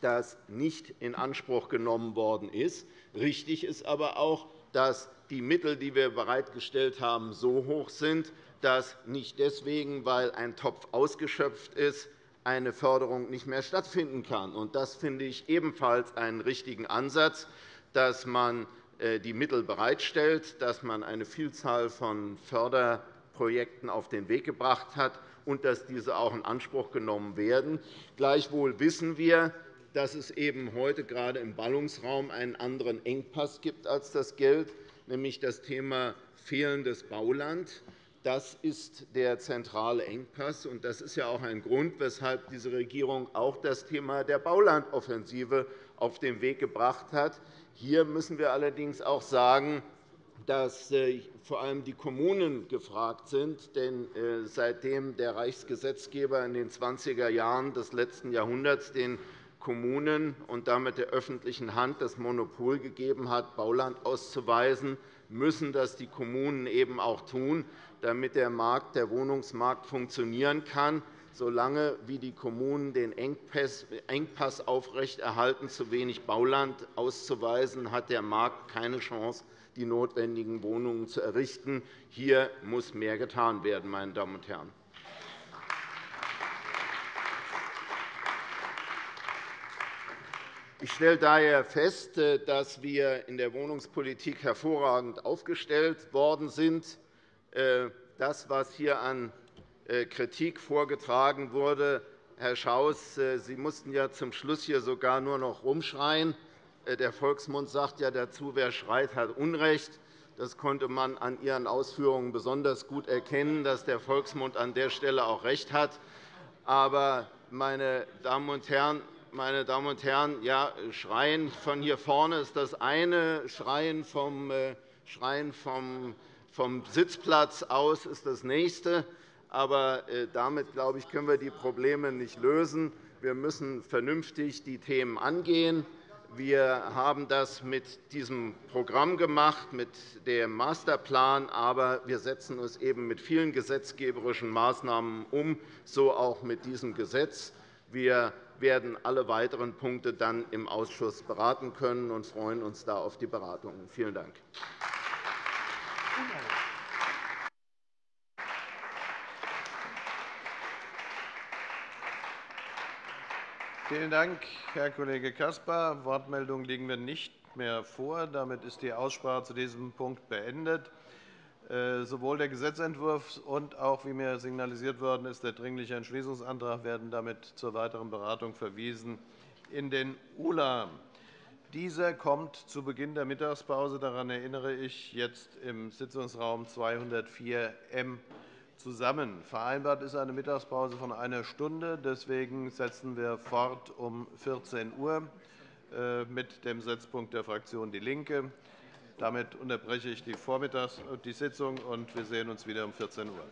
J: das nicht in Anspruch genommen worden ist. Richtig ist aber auch, dass die Mittel, die wir bereitgestellt haben, so hoch sind, dass nicht deswegen, weil ein Topf ausgeschöpft ist, eine Förderung nicht mehr stattfinden kann. Das finde ich ebenfalls einen richtigen Ansatz, dass man äh, die Mittel bereitstellt, dass man eine Vielzahl von Förderprojekten auf den Weg gebracht hat und dass diese auch in Anspruch genommen werden. Gleichwohl wissen wir, dass es eben heute gerade im Ballungsraum einen anderen Engpass gibt als das Geld, nämlich das Thema fehlendes Bauland. Das ist der zentrale Engpass. und Das ist ja auch ein Grund, weshalb diese Regierung auch das Thema der Baulandoffensive auf den Weg gebracht hat. Hier müssen wir allerdings auch sagen, dass äh, vor allem die Kommunen gefragt sind. Denn äh, seitdem der Reichsgesetzgeber in den 20er Jahren des letzten Jahrhunderts den Kommunen und damit der öffentlichen Hand das Monopol gegeben hat, Bauland auszuweisen, müssen das die Kommunen eben auch tun, damit der, Markt, der Wohnungsmarkt funktionieren kann. Solange wie die Kommunen den Engpass aufrechterhalten, zu wenig Bauland auszuweisen, hat der Markt keine Chance, die notwendigen Wohnungen zu errichten. Hier muss mehr getan werden, meine Damen und Herren. Ich stelle daher fest, äh, dass wir in der Wohnungspolitik hervorragend aufgestellt worden sind. Äh, das, was hier an äh, Kritik vorgetragen wurde, Herr Schaus, Sie mussten ja zum Schluss hier sogar nur noch rumschreien. Der Volksmund sagt ja dazu, wer schreit, hat Unrecht. Das konnte man an Ihren Ausführungen besonders gut erkennen, dass der Volksmund an der Stelle auch recht hat. Aber, meine Damen und Herren, meine Damen und Herren, ja, Schreien von hier vorne ist das eine, Schreien vom, äh, Schreien vom, vom Sitzplatz aus ist das nächste. Aber äh, damit glaube ich, können wir die Probleme nicht lösen. Wir müssen vernünftig die Themen angehen. Wir haben das mit diesem Programm gemacht, mit dem Masterplan, aber wir setzen es eben mit vielen gesetzgeberischen Maßnahmen um, so auch mit diesem Gesetz. Wir werden alle weiteren Punkte dann im Ausschuss beraten können und freuen uns da auf die Beratungen. Vielen Dank.
C: Vielen Dank, Herr Kollege Caspar. Wortmeldungen liegen mir nicht mehr vor. Damit ist die Aussprache zu diesem Punkt beendet. Äh, sowohl der Gesetzentwurf und auch, wie mir signalisiert worden ist, der Dringliche Entschließungsantrag werden damit zur weiteren Beratung verwiesen in den ULA. Dieser kommt zu Beginn der Mittagspause, daran erinnere ich, jetzt im Sitzungsraum 204 M zusammen. Vereinbart ist eine Mittagspause von einer Stunde. Deswegen setzen wir fort um 14 Uhr äh, mit dem Setzpunkt der Fraktion DIE LINKE. Damit unterbreche ich die, Vormittags die Sitzung, und wir sehen uns wieder um 14 Uhr.